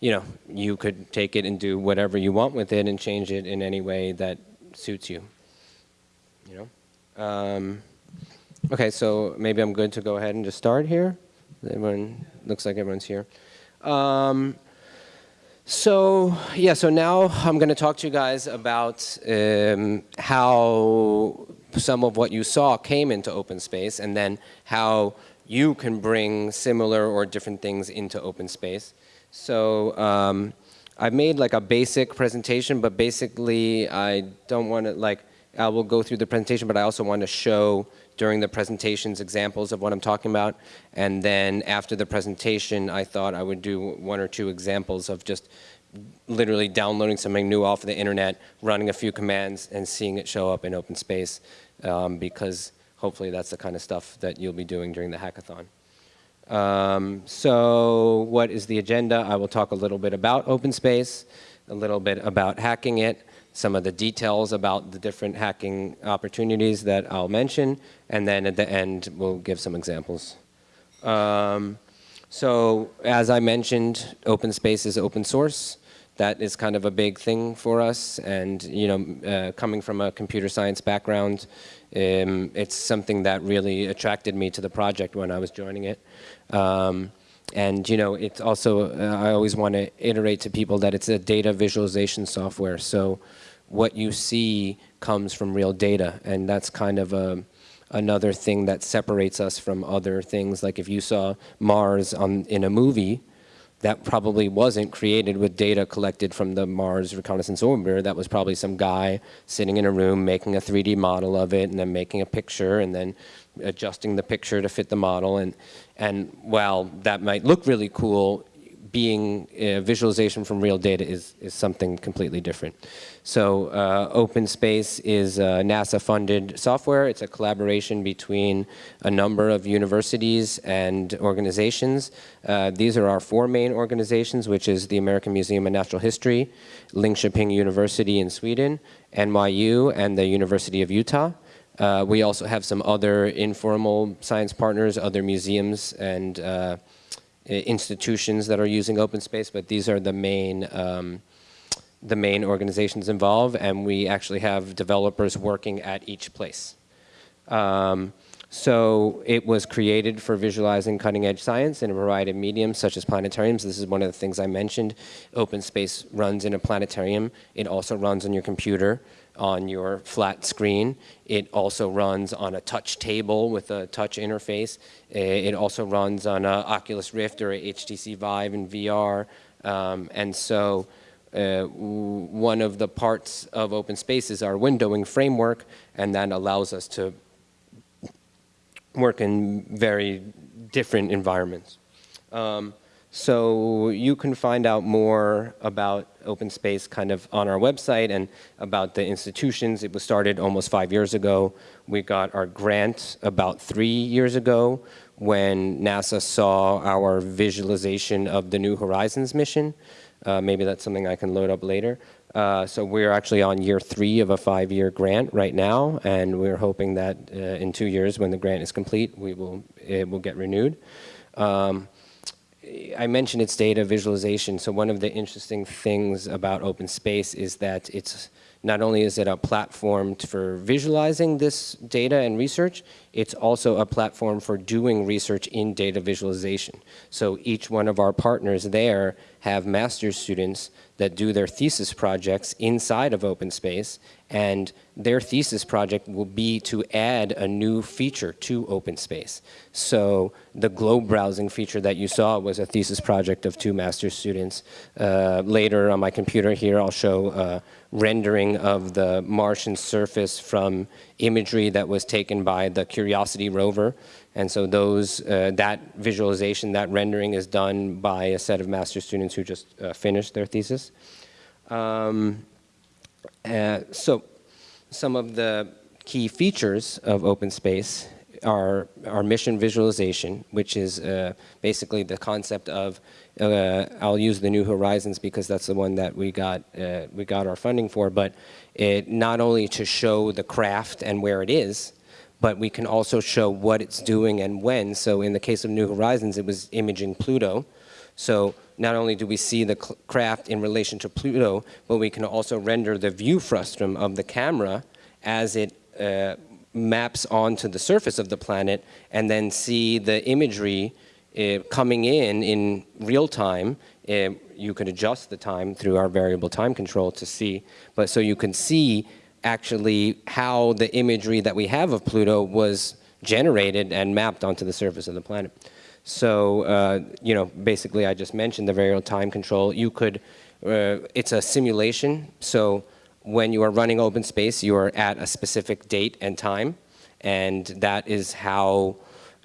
you know, you could take it and do whatever you want with it and change it in any way that suits you. You know? Um, okay, so maybe I'm good to go ahead and just start here. Everyone, looks like everyone's here. Um, so, yeah, so now I'm going to talk to you guys about um, how some of what you saw came into OpenSpace and then how you can bring similar or different things into OpenSpace. So um, I've made like a basic presentation, but basically I don't want to like, I will go through the presentation, but I also want to show during the presentations examples of what I'm talking about. And then after the presentation, I thought I would do one or two examples of just literally downloading something new off the internet, running a few commands, and seeing it show up in open space, um, because hopefully that's the kind of stuff that you'll be doing during the hackathon. Um, so what is the agenda? I will talk a little bit about open space, a little bit about hacking it, some of the details about the different hacking opportunities that I'll mention, and then at the end, we'll give some examples. Um, so as I mentioned, open space is open source. That is kind of a big thing for us, and you know, uh, coming from a computer science background, um, it's something that really attracted me to the project when I was joining it. Um, and you know, it's also, uh, I always want to iterate to people that it's a data visualization software. So what you see comes from real data, and that's kind of a, another thing that separates us from other things. Like if you saw Mars on, in a movie, that probably wasn't created with data collected from the Mars Reconnaissance Orbiter. That was probably some guy sitting in a room making a 3D model of it and then making a picture and then adjusting the picture to fit the model. And, and while that might look really cool, being a visualization from real data is, is something completely different. So uh, OpenSpace is NASA-funded software. It's a collaboration between a number of universities and organizations. Uh, these are our four main organizations, which is the American Museum of Natural History, Linköping University in Sweden, NYU, and the University of Utah. Uh, we also have some other informal science partners, other museums, and uh, institutions that are using open space, but these are the main um, the main organizations involved, and we actually have developers working at each place. Um, so it was created for visualizing cutting edge science in a variety of mediums such as planetariums. This is one of the things I mentioned. Open space runs in a planetarium. It also runs on your computer on your flat screen. It also runs on a touch table with a touch interface. It also runs on a Oculus Rift or a HTC Vive in VR. Um, and so uh, one of the parts of open space is our windowing framework, and that allows us to work in very different environments. Um, so you can find out more about open space kind of on our website and about the institutions. It was started almost five years ago. We got our grant about three years ago when NASA saw our visualization of the New Horizons mission. Uh, maybe that's something I can load up later. Uh, so we're actually on year three of a five-year grant right now, and we're hoping that uh, in two years, when the grant is complete, we will it will get renewed. Um, I mentioned its data visualization. So one of the interesting things about open space is that it's not only is it a platform for visualizing this data and research, it's also a platform for doing research in data visualization. So each one of our partners there have master's students that do their thesis projects inside of OpenSpace and their thesis project will be to add a new feature to OpenSpace. So the globe browsing feature that you saw was a thesis project of two master's students. Uh, later on my computer here I'll show a rendering of the Martian surface from imagery that was taken by the Curiosity rover. And so those, uh, that visualization, that rendering is done by a set of master students who just uh, finished their thesis. Um, uh, so some of the key features of OpenSpace are our mission visualization, which is uh, basically the concept of, uh, I'll use the New Horizons because that's the one that we got, uh, we got our funding for, but it not only to show the craft and where it is, but we can also show what it's doing and when. So in the case of New Horizons, it was imaging Pluto. So not only do we see the craft in relation to Pluto, but we can also render the view frustum of the camera as it uh, maps onto the surface of the planet and then see the imagery uh, coming in in real time. Uh, you could adjust the time through our variable time control to see, but so you can see actually how the imagery that we have of Pluto was generated and mapped onto the surface of the planet. So, uh, you know, basically I just mentioned the variable time control. You could, uh, it's a simulation. So when you are running open space, you are at a specific date and time. And that is how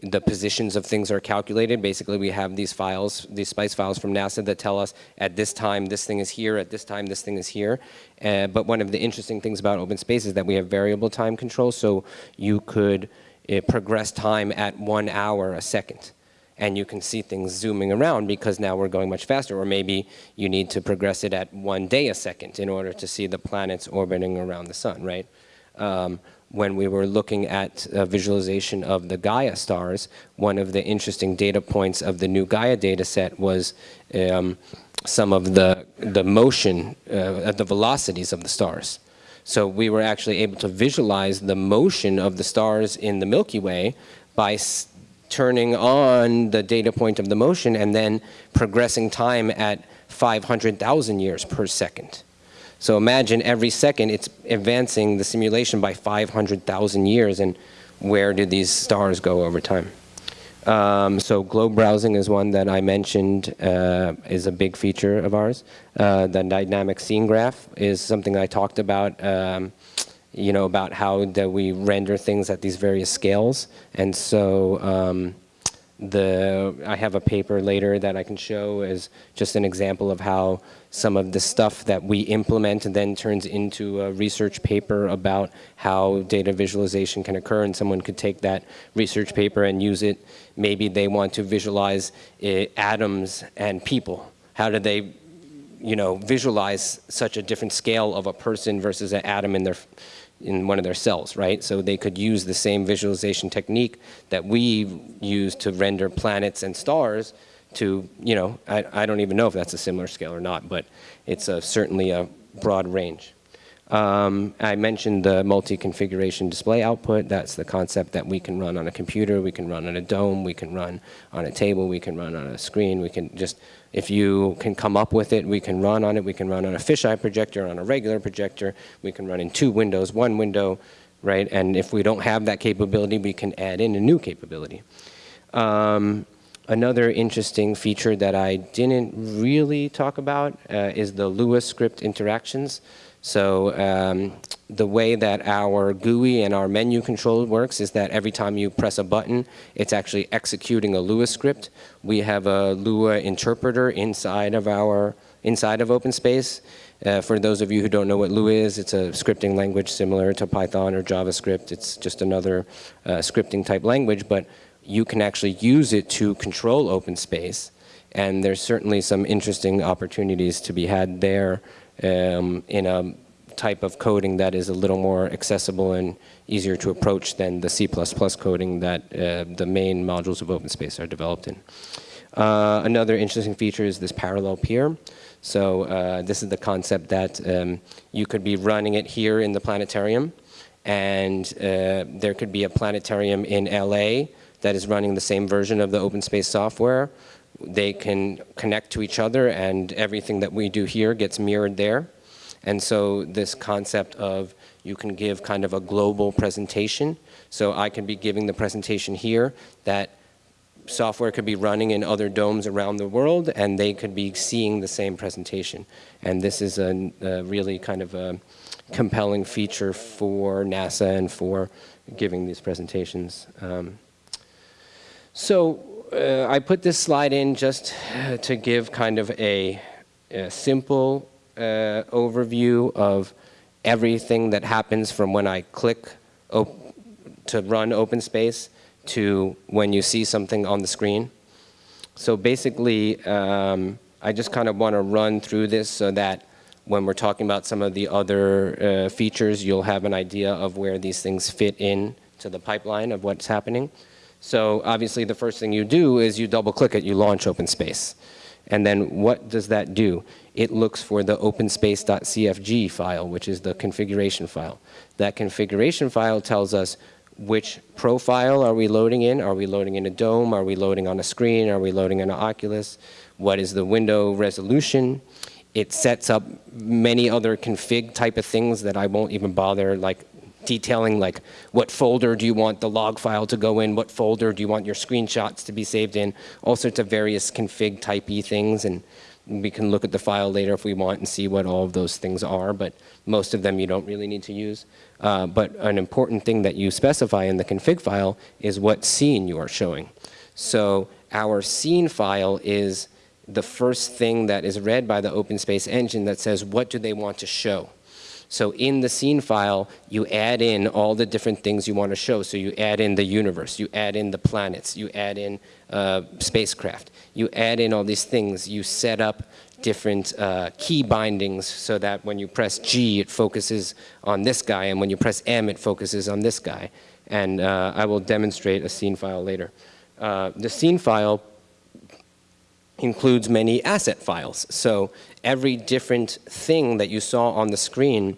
the positions of things are calculated. Basically, we have these files, these SPICE files from NASA that tell us at this time this thing is here, at this time this thing is here. Uh, but one of the interesting things about open space is that we have variable time control, so you could uh, progress time at one hour a second. And you can see things zooming around because now we're going much faster. Or maybe you need to progress it at one day a second in order to see the planets orbiting around the sun, right? Um, when we were looking at a visualization of the Gaia stars, one of the interesting data points of the new Gaia data set was um, some of the, the motion, uh, the velocities of the stars. So we were actually able to visualize the motion of the stars in the Milky Way by turning on the data point of the motion and then progressing time at 500,000 years per second. So imagine every second it's advancing the simulation by 500,000 years and where do these stars go over time? Um, so globe browsing is one that I mentioned uh, is a big feature of ours. Uh, the dynamic scene graph is something I talked about, um, you know, about how that we render things at these various scales. And so um, the I have a paper later that I can show as just an example of how some of the stuff that we implement and then turns into a research paper about how data visualization can occur and someone could take that research paper and use it. Maybe they want to visualize uh, atoms and people. How do they you know, visualize such a different scale of a person versus an atom in their in one of their cells, right? So they could use the same visualization technique that we use to render planets and stars to, you know, I, I don't even know if that's a similar scale or not, but it's a, certainly a broad range. Um, I mentioned the multi-configuration display output. That's the concept that we can run on a computer, we can run on a dome, we can run on a table, we can run on a screen, we can just, if you can come up with it, we can run on it, we can run on a fisheye projector, on a regular projector, we can run in two windows, one window, right? And if we don't have that capability, we can add in a new capability. Um, another interesting feature that I didn't really talk about uh, is the Lua script interactions. So um, the way that our GUI and our menu control works is that every time you press a button, it's actually executing a Lua script. We have a Lua interpreter inside of our inside of OpenSpace. Uh, for those of you who don't know what Lua is, it's a scripting language similar to Python or JavaScript. It's just another uh, scripting type language, but you can actually use it to control OpenSpace. And there's certainly some interesting opportunities to be had there um, in a type of coding that is a little more accessible and easier to approach than the C++ coding that uh, the main modules of OpenSpace are developed in. Uh, another interesting feature is this parallel peer. So uh, this is the concept that um, you could be running it here in the planetarium and uh, there could be a planetarium in LA that is running the same version of the OpenSpace software they can connect to each other and everything that we do here gets mirrored there. And so this concept of you can give kind of a global presentation. So I can be giving the presentation here that software could be running in other domes around the world and they could be seeing the same presentation. And this is a, a really kind of a compelling feature for NASA and for giving these presentations. Um, so uh, I put this slide in just to give kind of a, a simple uh, overview of everything that happens from when I click to run OpenSpace to when you see something on the screen. So basically, um, I just kind of want to run through this so that when we're talking about some of the other uh, features, you'll have an idea of where these things fit in to the pipeline of what's happening. So obviously the first thing you do is you double click it, you launch OpenSpace. And then what does that do? It looks for the openspace.cfg file, which is the configuration file. That configuration file tells us which profile are we loading in? Are we loading in a dome? Are we loading on a screen? Are we loading in an Oculus? What is the window resolution? It sets up many other config type of things that I won't even bother like detailing like what folder do you want the log file to go in, what folder do you want your screenshots to be saved in, all sorts of various config typey things. And We can look at the file later if we want and see what all of those things are, but most of them you don't really need to use. Uh, but an important thing that you specify in the config file is what scene you are showing. So our scene file is the first thing that is read by the OpenSpace engine that says what do they want to show. So in the scene file, you add in all the different things you want to show. So you add in the universe, you add in the planets, you add in uh, spacecraft, you add in all these things, you set up different uh, key bindings so that when you press G, it focuses on this guy, and when you press M, it focuses on this guy. And uh, I will demonstrate a scene file later. Uh, the scene file includes many asset files. So every different thing that you saw on the screen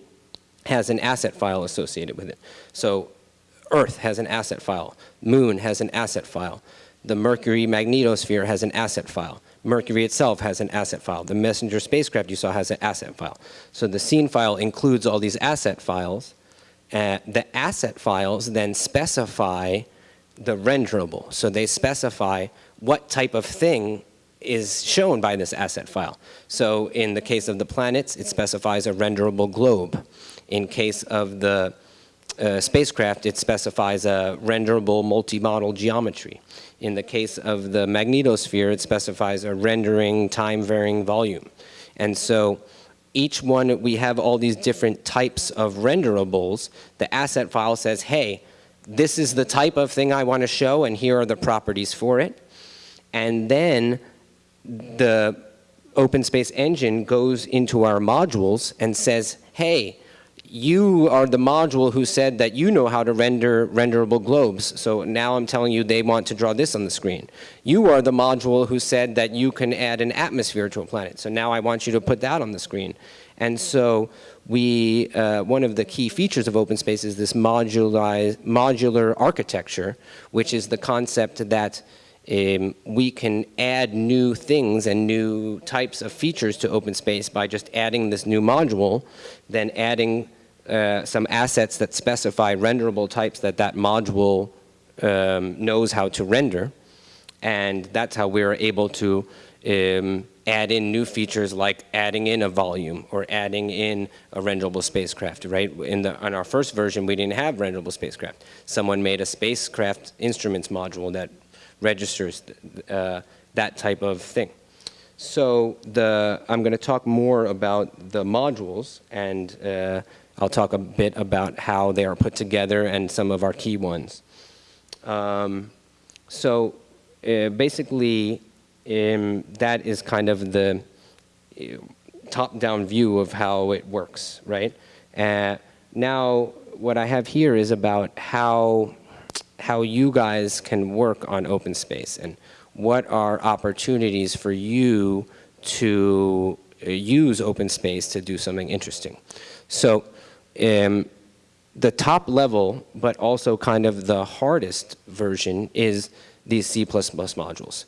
has an asset file associated with it. So Earth has an asset file. Moon has an asset file. The Mercury magnetosphere has an asset file. Mercury itself has an asset file. The messenger spacecraft you saw has an asset file. So the scene file includes all these asset files. Uh, the asset files then specify the renderable. So they specify what type of thing is shown by this asset file. So in the case of the planets, it specifies a renderable globe. In case of the uh, spacecraft, it specifies a renderable multi-model geometry. In the case of the magnetosphere, it specifies a rendering time-varying volume. And so each one, we have all these different types of renderables. The asset file says, hey, this is the type of thing I want to show, and here are the properties for it. And then the OpenSpace engine goes into our modules and says, hey, you are the module who said that you know how to render renderable globes. So now I'm telling you they want to draw this on the screen. You are the module who said that you can add an atmosphere to a planet. So now I want you to put that on the screen. And so we, uh, one of the key features of OpenSpace is this modular architecture, which is the concept that um, we can add new things and new types of features to OpenSpace by just adding this new module, then adding uh, some assets that specify renderable types that that module um, knows how to render. And that's how we're able to um, add in new features like adding in a volume or adding in a renderable spacecraft, right? In, the, in our first version, we didn't have renderable spacecraft. Someone made a spacecraft instruments module that registers uh, that type of thing. So the, I'm going to talk more about the modules, and uh, I'll talk a bit about how they are put together and some of our key ones. Um, so uh, basically, um, that is kind of the uh, top-down view of how it works, right? Uh, now, what I have here is about how how you guys can work on open space and what are opportunities for you to use open space to do something interesting. So um, the top level, but also kind of the hardest version is these C++ modules.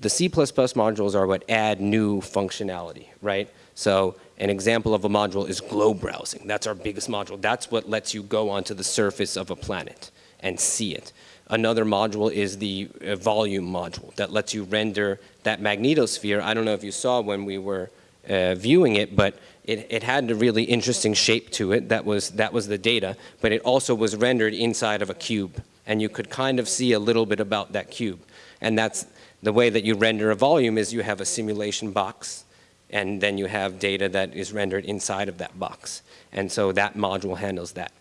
The C++ modules are what add new functionality, right? So an example of a module is globe browsing. That's our biggest module. That's what lets you go onto the surface of a planet and see it. Another module is the uh, volume module that lets you render that magnetosphere. I don't know if you saw when we were uh, viewing it, but it, it had a really interesting shape to it. That was, that was the data, but it also was rendered inside of a cube. And you could kind of see a little bit about that cube. And that's the way that you render a volume is you have a simulation box, and then you have data that is rendered inside of that box. And so that module handles that.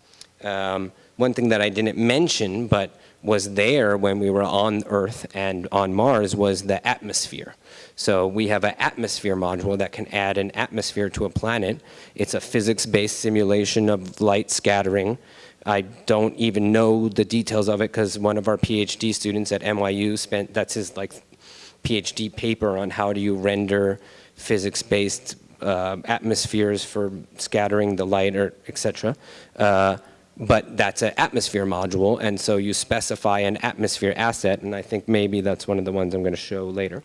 Um, one thing that I didn't mention, but was there when we were on Earth and on Mars was the atmosphere. So we have an atmosphere module that can add an atmosphere to a planet. It's a physics-based simulation of light scattering. I don't even know the details of it because one of our PhD students at NYU spent, that's his like PhD paper on how do you render physics-based uh, atmospheres for scattering the light or et cetera. Uh, but that's an atmosphere module, and so you specify an atmosphere asset, and I think maybe that's one of the ones I'm going to show later.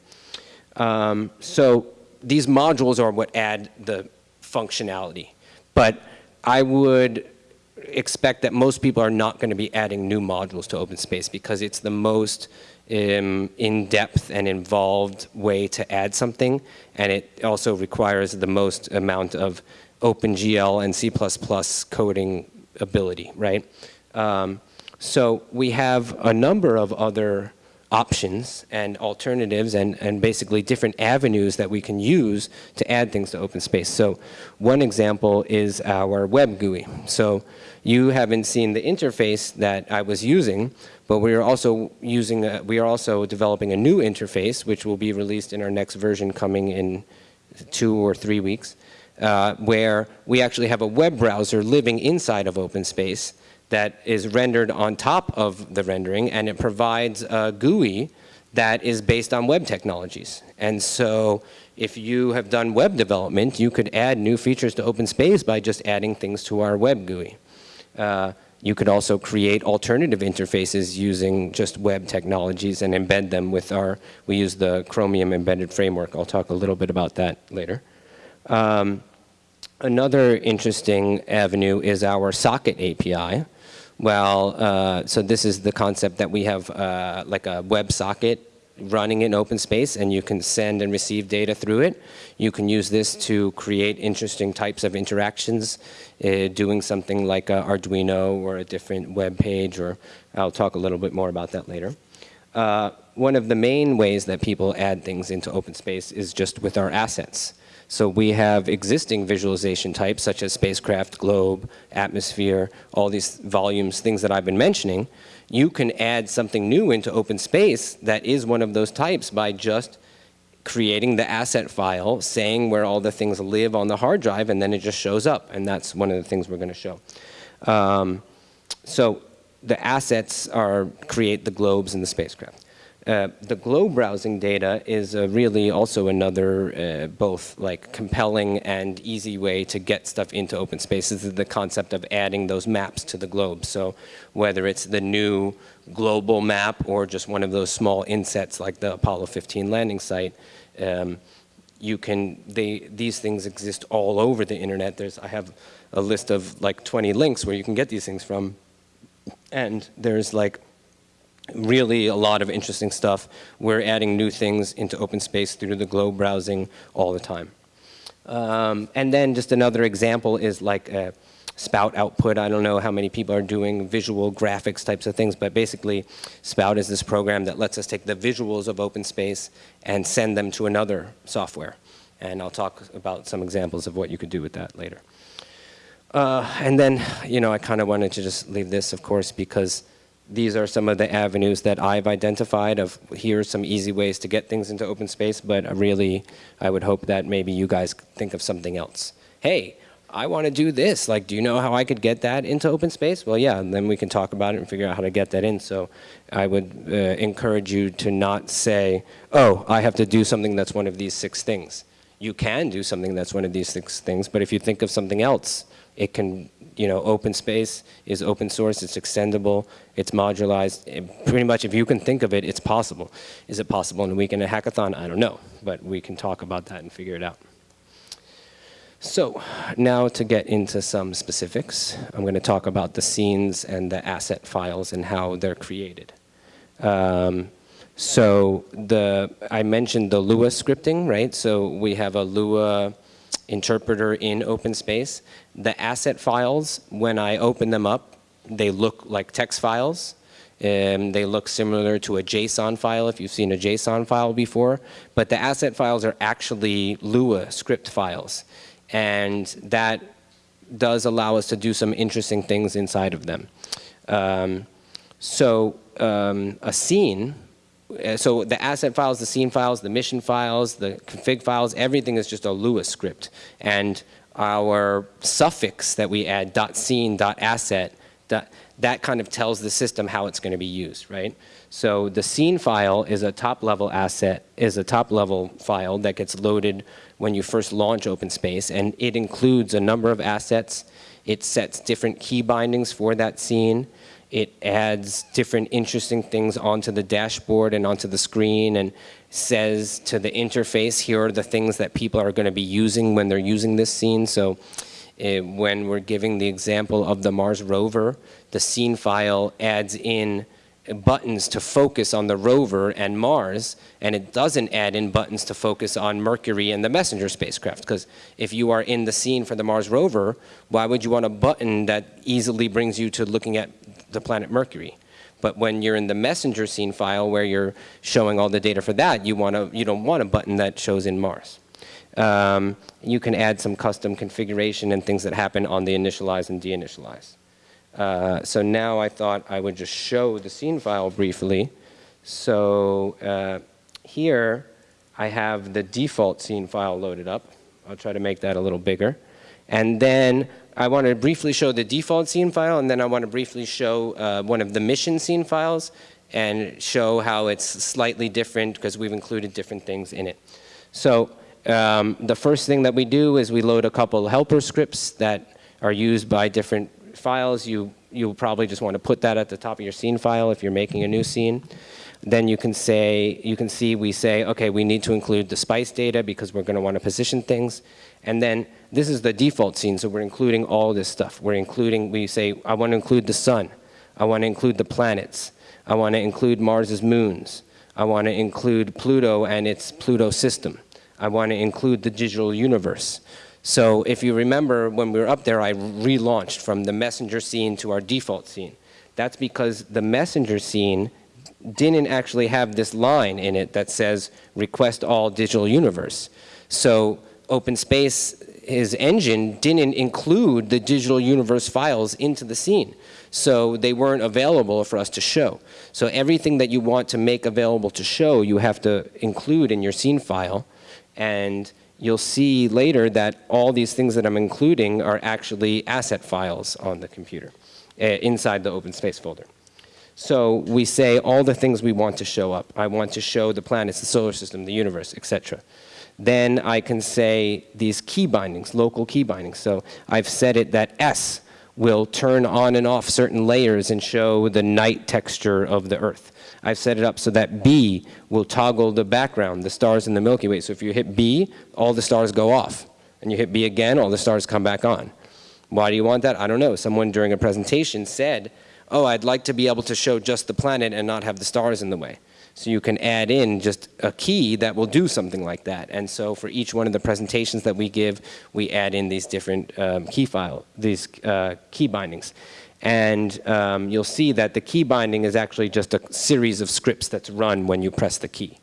Um, so these modules are what add the functionality, but I would expect that most people are not going to be adding new modules to OpenSpace because it's the most um, in-depth and involved way to add something, and it also requires the most amount of OpenGL and C++ coding ability, right? Um, so we have a number of other options and alternatives and, and basically different avenues that we can use to add things to OpenSpace. So one example is our web GUI. So you haven't seen the interface that I was using, but we are also using, a, we are also developing a new interface, which will be released in our next version coming in two or three weeks, uh, where we actually have a web browser living inside of OpenSpace that is rendered on top of the rendering, and it provides a GUI that is based on web technologies. And so if you have done web development, you could add new features to OpenSpace by just adding things to our web GUI. Uh, you could also create alternative interfaces using just web technologies and embed them with our, we use the Chromium embedded framework. I'll talk a little bit about that later. Um, another interesting avenue is our socket API. Well, uh, so this is the concept that we have uh, like a WebSocket running in OpenSpace and you can send and receive data through it. You can use this to create interesting types of interactions, uh, doing something like Arduino or a different web page, or I'll talk a little bit more about that later. Uh, one of the main ways that people add things into OpenSpace is just with our assets. So we have existing visualization types such as spacecraft, globe, atmosphere, all these volumes, things that I've been mentioning. You can add something new into OpenSpace that is one of those types by just creating the asset file, saying where all the things live on the hard drive, and then it just shows up. And that's one of the things we're going to show. Um, so the assets are create the globes and the spacecraft. Uh, the globe browsing data is uh, really also another uh, both like compelling and easy way to get stuff into open spaces is the concept of adding those maps to the globe. So whether it's the new global map or just one of those small insets like the Apollo 15 landing site, um, you can, they, these things exist all over the internet. There's, I have a list of like 20 links where you can get these things from. And there's like really a lot of interesting stuff. We're adding new things into OpenSpace through the globe browsing all the time. Um, and then just another example is like a Spout output. I don't know how many people are doing visual graphics types of things, but basically Spout is this program that lets us take the visuals of OpenSpace and send them to another software. And I'll talk about some examples of what you could do with that later. Uh, and then, you know, I kind of wanted to just leave this, of course, because these are some of the avenues that I've identified of here's some easy ways to get things into open space, but really I would hope that maybe you guys think of something else. Hey, I want to do this. Like, do you know how I could get that into open space? Well, yeah, and then we can talk about it and figure out how to get that in. So I would uh, encourage you to not say, oh, I have to do something that's one of these six things. You can do something that's one of these six things, but if you think of something else, it can you know, open space is open source, it's extendable, it's modularized. It, pretty much if you can think of it, it's possible. Is it possible in a week in a hackathon? I don't know, but we can talk about that and figure it out. So now to get into some specifics, I'm going to talk about the scenes and the asset files and how they're created. Um, so the I mentioned the Lua scripting, right? So we have a Lua interpreter in OpenSpace. The asset files, when I open them up, they look like text files. Um, they look similar to a JSON file if you've seen a JSON file before, but the asset files are actually Lua script files. And that does allow us to do some interesting things inside of them. Um, so um, a scene uh, so the asset files, the scene files, the mission files, the config files, everything is just a Lua script. And our suffix that we add, .scene, .asset, that kind of tells the system how it's going to be used, right? So the scene file is a top-level asset, is a top-level file that gets loaded when you first launch OpenSpace, and it includes a number of assets. It sets different key bindings for that scene. It adds different interesting things onto the dashboard and onto the screen and says to the interface, here are the things that people are going to be using when they're using this scene. So eh, when we're giving the example of the Mars rover, the scene file adds in buttons to focus on the rover and Mars, and it doesn't add in buttons to focus on Mercury and the Messenger spacecraft. Because if you are in the scene for the Mars rover, why would you want a button that easily brings you to looking at the planet Mercury? But when you're in the messenger scene file where you're showing all the data for that, you, want to, you don't want a button that shows in Mars. Um, you can add some custom configuration and things that happen on the initialize and deinitialize. Uh, so now I thought I would just show the scene file briefly. So uh, here I have the default scene file loaded up. I'll try to make that a little bigger. And then I want to briefly show the default scene file, and then I want to briefly show uh, one of the mission scene files and show how it's slightly different because we've included different things in it. So um, the first thing that we do is we load a couple helper scripts that are used by different files. You, you'll probably just want to put that at the top of your scene file if you're making a new scene. Then you can say, you can see we say, okay, we need to include the spice data because we're going to want to position things. And then this is the default scene, so we're including all this stuff. We're including, we say, I want to include the sun. I want to include the planets. I want to include Mars's moons. I want to include Pluto and its Pluto system. I want to include the digital universe. So if you remember when we were up there, I relaunched from the messenger scene to our default scene. That's because the messenger scene didn't actually have this line in it that says request all digital universe. So OpenSpace, his engine didn't include the digital universe files into the scene. So they weren't available for us to show. So everything that you want to make available to show, you have to include in your scene file. And you'll see later that all these things that I'm including are actually asset files on the computer uh, inside the OpenSpace folder. So we say all the things we want to show up. I want to show the planets, the solar system, the universe, etc. Then I can say these key bindings, local key bindings. So I've set it that S will turn on and off certain layers and show the night texture of the Earth. I've set it up so that B will toggle the background, the stars in the Milky Way. So if you hit B, all the stars go off. And you hit B again, all the stars come back on. Why do you want that? I don't know. Someone during a presentation said, oh, I'd like to be able to show just the planet and not have the stars in the way. So you can add in just a key that will do something like that. And so for each one of the presentations that we give, we add in these different um, key file, these uh, key bindings. And um, you'll see that the key binding is actually just a series of scripts that's run when you press the key.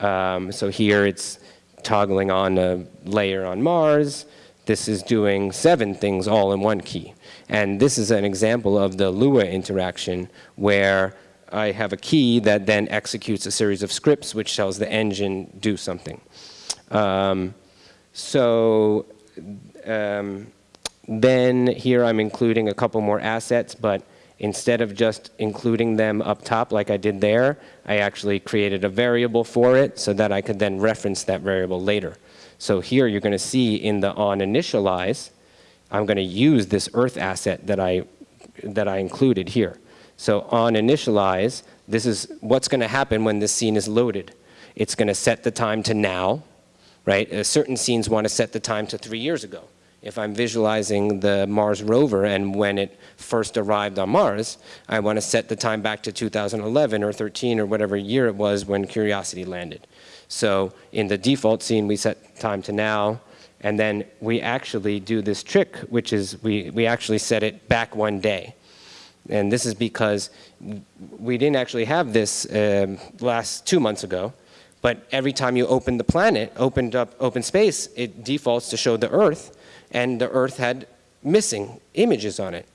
Um, so here it's toggling on a layer on Mars. This is doing seven things all in one key. And this is an example of the Lua interaction where I have a key that then executes a series of scripts which tells the engine do something. Um, so um, then here I'm including a couple more assets, but instead of just including them up top like I did there, I actually created a variable for it so that I could then reference that variable later. So here you're going to see in the on initialize, I'm going to use this earth asset that I, that I included here. So on initialize, this is what's going to happen when this scene is loaded. It's going to set the time to now, right? Uh, certain scenes want to set the time to three years ago. If I'm visualizing the Mars rover and when it first arrived on Mars, I want to set the time back to 2011 or 13 or whatever year it was when Curiosity landed. So in the default scene, we set time to now, and then we actually do this trick, which is we, we actually set it back one day. And this is because we didn't actually have this um, last two months ago, but every time you open the planet, opened up open space, it defaults to show the Earth, and the Earth had missing images on it.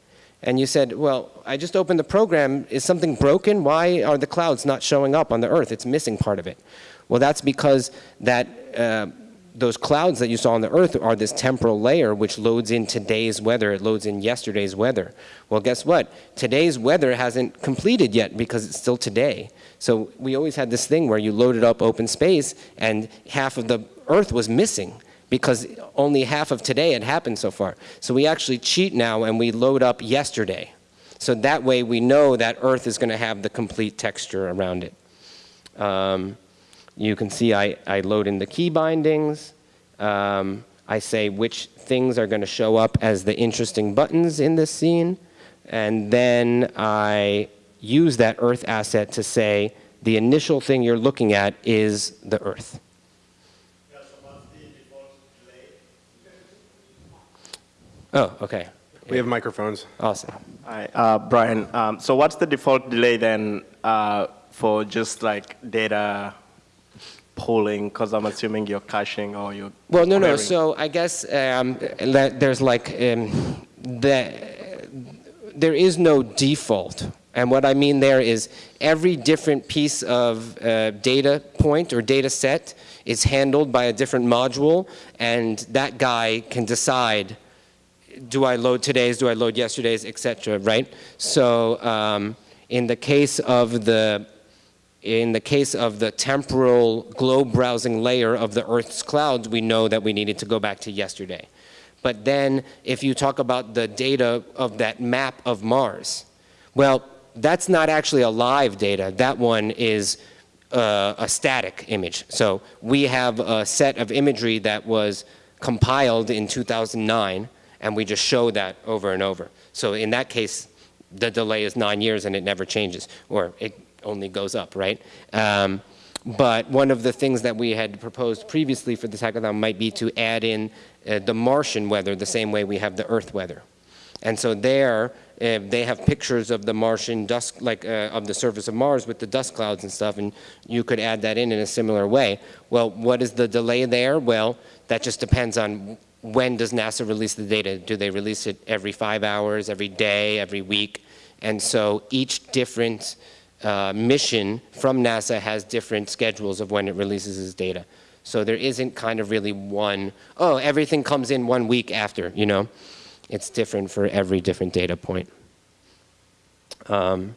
And you said, well, I just opened the program. Is something broken? Why are the clouds not showing up on the Earth? It's missing part of it. Well, that's because that uh, those clouds that you saw on the Earth are this temporal layer which loads in today's weather. It loads in yesterday's weather. Well, guess what? Today's weather hasn't completed yet because it's still today. So we always had this thing where you loaded up open space and half of the Earth was missing because only half of today had happened so far. So we actually cheat now and we load up yesterday. So that way we know that Earth is going to have the complete texture around it. Um, you can see I, I load in the key bindings. Um, I say which things are going to show up as the interesting buttons in this scene, and then I use that Earth asset to say the initial thing you're looking at is the Earth. Oh, okay. We have microphones. Awesome. Hi, uh, Brian. Um, so what's the default delay then uh, for just like data pooling? Because I'm assuming you're caching or you're Well, no, no. querying. So I guess um, there's like um, the there is no default, and what I mean there is every different piece of uh, data point or data set is handled by a different module, and that guy can decide. Do I load today's? Do I load yesterday's, etc. Right? So um, in the case of the in the case of the temporal globe browsing layer of the Earth's clouds, we know that we needed to go back to yesterday. But then if you talk about the data of that map of Mars, well, that's not actually a live data. That one is uh, a static image. So we have a set of imagery that was compiled in 2009, and we just show that over and over. So in that case, the delay is nine years and it never changes, or it only goes up, right? Um, but one of the things that we had proposed previously for this hackathon might be to add in uh, the Martian weather the same way we have the Earth weather. And so there, uh, they have pictures of the Martian dust, like uh, of the surface of Mars with the dust clouds and stuff, and you could add that in in a similar way. Well, what is the delay there? Well, that just depends on when does NASA release the data. Do they release it every five hours, every day, every week? And so each different uh, mission from NASA has different schedules of when it releases its data. So there isn't kind of really one, oh, everything comes in one week after, you know? It's different for every different data point. Um,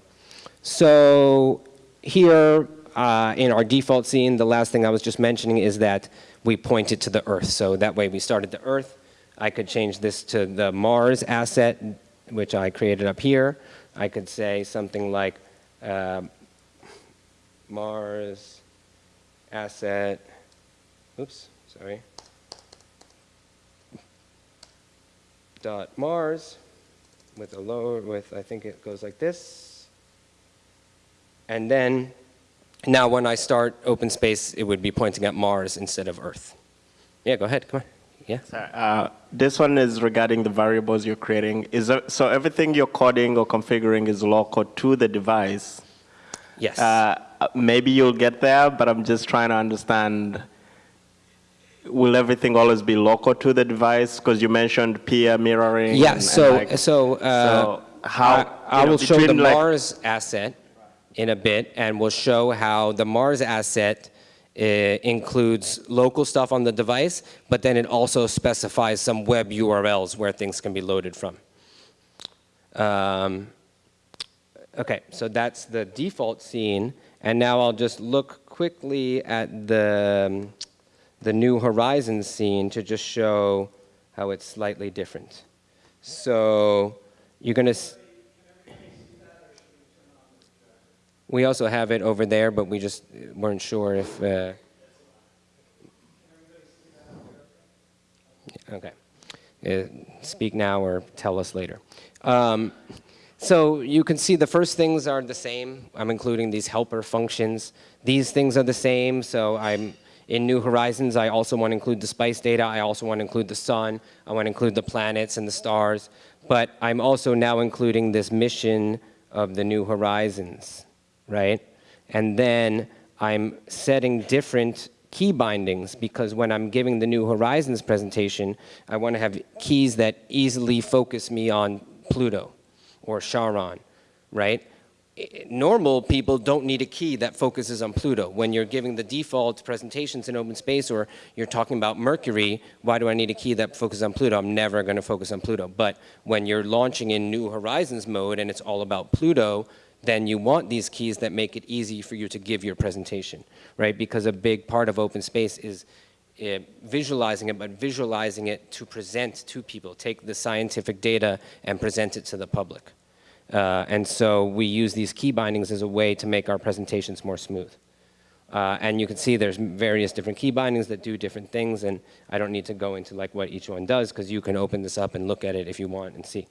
so here uh, in our default scene, the last thing I was just mentioning is that we pointed to the Earth. So that way we started the Earth. I could change this to the Mars asset, which I created up here. I could say something like uh, Mars asset, oops, sorry, dot Mars with a lower, with, I think it goes like this. And then, now when I start open space, it would be pointing at Mars instead of Earth. Yeah, go ahead, come on. Yeah. Sorry, Uh, this one is regarding the variables you're creating. Is there, so everything you're coding or configuring is local to the device. Yes. Uh, maybe you'll get there, but I'm just trying to understand. Will everything always be local to the device? Because you mentioned peer mirroring. yeah, and- so, and like- so, uh, so how I, I know, will show the like- Mars asset in a bit, and we'll show how the Mars asset uh, includes local stuff on the device, but then it also specifies some web URLs where things can be loaded from. Um, okay, so that's the default scene, and now I'll just look quickly at the, um, the New Horizons scene to just show how it's slightly different. So you're going to... We also have it over there, but we just weren't sure if... Uh, okay. Uh, speak now or tell us later. Um, so you can see the first things are the same. I'm including these helper functions. These things are the same, so I'm in New Horizons, I also want to include the spice data. I also want to include the sun. I want to include the planets and the stars. But I'm also now including this mission of the New Horizons, right? And then I'm setting different key bindings because when I'm giving the New Horizons presentation, I want to have keys that easily focus me on Pluto or Charon, right? Normal people don't need a key that focuses on Pluto. When you're giving the default presentations in open space or you're talking about Mercury, why do I need a key that focuses on Pluto? I'm never going to focus on Pluto. But when you're launching in New Horizons mode and it's all about Pluto, then you want these keys that make it easy for you to give your presentation, right? Because a big part of open space is uh, visualizing it, but visualizing it to present to people. Take the scientific data and present it to the public. Uh, and so we use these key bindings as a way to make our presentations more smooth. Uh, and you can see there's various different key bindings that do different things, and I don't need to go into like what each one does because you can open this up and look at it if you want and see.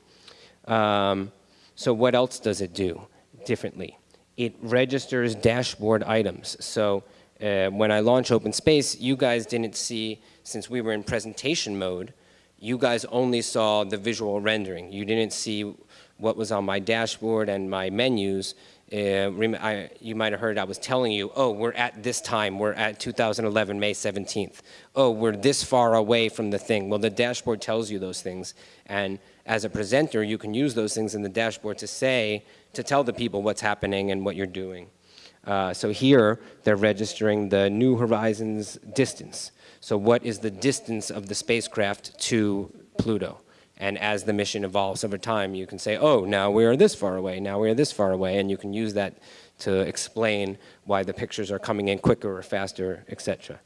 Um, so what else does it do differently? It registers dashboard items. So uh, when I launch Open Space, you guys didn't see, since we were in presentation mode, you guys only saw the visual rendering. You didn't see what was on my dashboard and my menus. Uh, I, you might have heard I was telling you, oh, we're at this time, we're at 2011, May 17th. Oh, we're this far away from the thing. Well, the dashboard tells you those things. And as a presenter, you can use those things in the dashboard to say, to tell the people what's happening and what you're doing. Uh, so here, they're registering the New Horizons distance. So what is the distance of the spacecraft to Pluto? And as the mission evolves over time, you can say, oh, now we are this far away, now we are this far away, and you can use that to explain why the pictures are coming in quicker or faster, et cetera.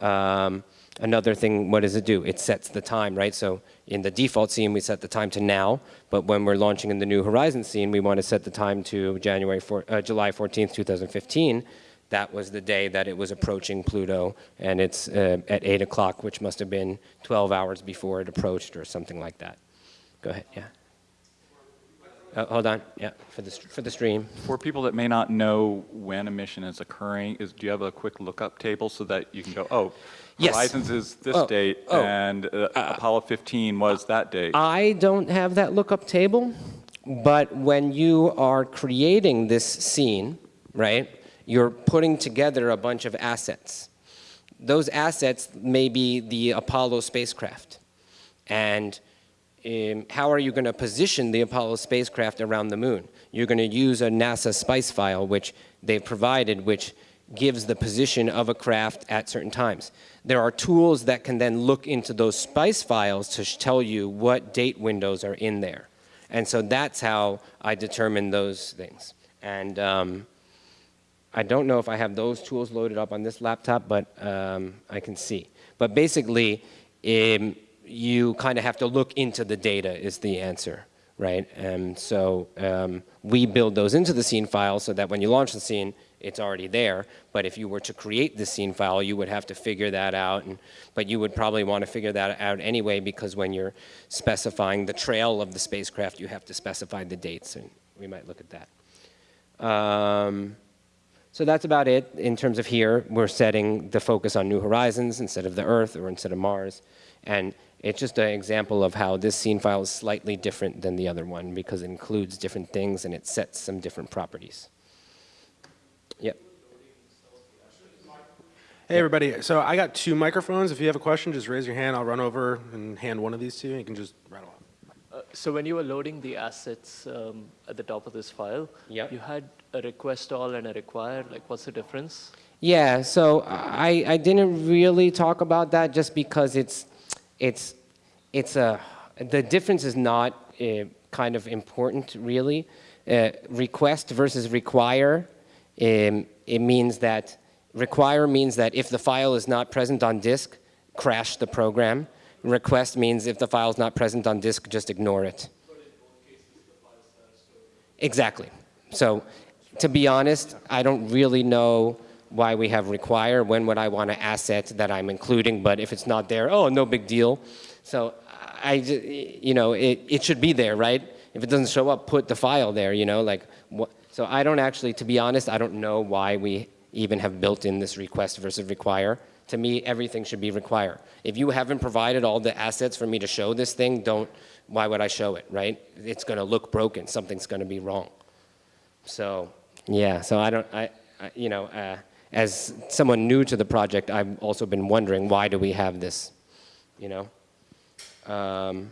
Um, another thing, what does it do? It sets the time, right? So in the default scene, we set the time to now, but when we're launching in the New Horizon scene, we want to set the time to January 4, uh, July 14th, 2015. That was the day that it was approaching Pluto, and it's uh, at 8 o'clock, which must have been 12 hours before it approached or something like that. Go ahead, yeah. Uh, hold on, yeah, for the, for the stream. For people that may not know when a mission is occurring, is, do you have a quick lookup table so that you can go, oh, Yes. Horizons is this Oh, date, oh. and uh, Apollo 15 was that date? I don't have that lookup table, but when you are creating this scene, right, you're putting together a bunch of assets. Those assets may be the Apollo spacecraft. And um, how are you going to position the Apollo spacecraft around the moon? You're going to use a NASA spice file, which they've provided, which gives the position of a craft at certain times. There are tools that can then look into those spice files to tell you what date windows are in there. And so that's how I determine those things. And um, I don't know if I have those tools loaded up on this laptop, but um, I can see. But basically, um, you kind of have to look into the data is the answer, right? And so um, we build those into the scene file so that when you launch the scene, it's already there. But if you were to create the scene file, you would have to figure that out. And, but you would probably want to figure that out anyway because when you're specifying the trail of the spacecraft, you have to specify the dates, and we might look at that. Um, so that's about it in terms of here. We're setting the focus on New Horizons instead of the Earth or instead of Mars. And it's just an example of how this scene file is slightly different than the other one because it includes different things and it sets some different properties. Yep. Hey, everybody. So I got two microphones. If you have a question, just raise your hand. I'll run over and hand one of these to you. You can just rattle off. Uh, So when you were loading the assets um, at the top of this file, Yep. you had a request all and a require. Like, what's the difference? Yeah, so I, I didn't really talk about that just because it's, it's, it's a, the difference is not uh, kind of important really. Uh, request versus require, um, it means that, require means that if the file is not present on disk, crash the program. Request means if the file is not present on disk, just ignore it. Exactly. So to be honest, I don't really know why we have require. When would I want an asset that I'm including? But if it's not there, oh, no big deal. So I, you know, it, it should be there, right? If it doesn't show up, put the file there, you know, like what? So I don't actually, to be honest, I don't know why we even have built in this request versus require. To me, everything should be require. If you haven't provided all the assets for me to show this thing, don't, why would I show it, right? It's gonna look broken, something's gonna be wrong. So, yeah, so I don't, I, I you know, uh, as someone new to the project, I've also been wondering why do we have this, you know? Um,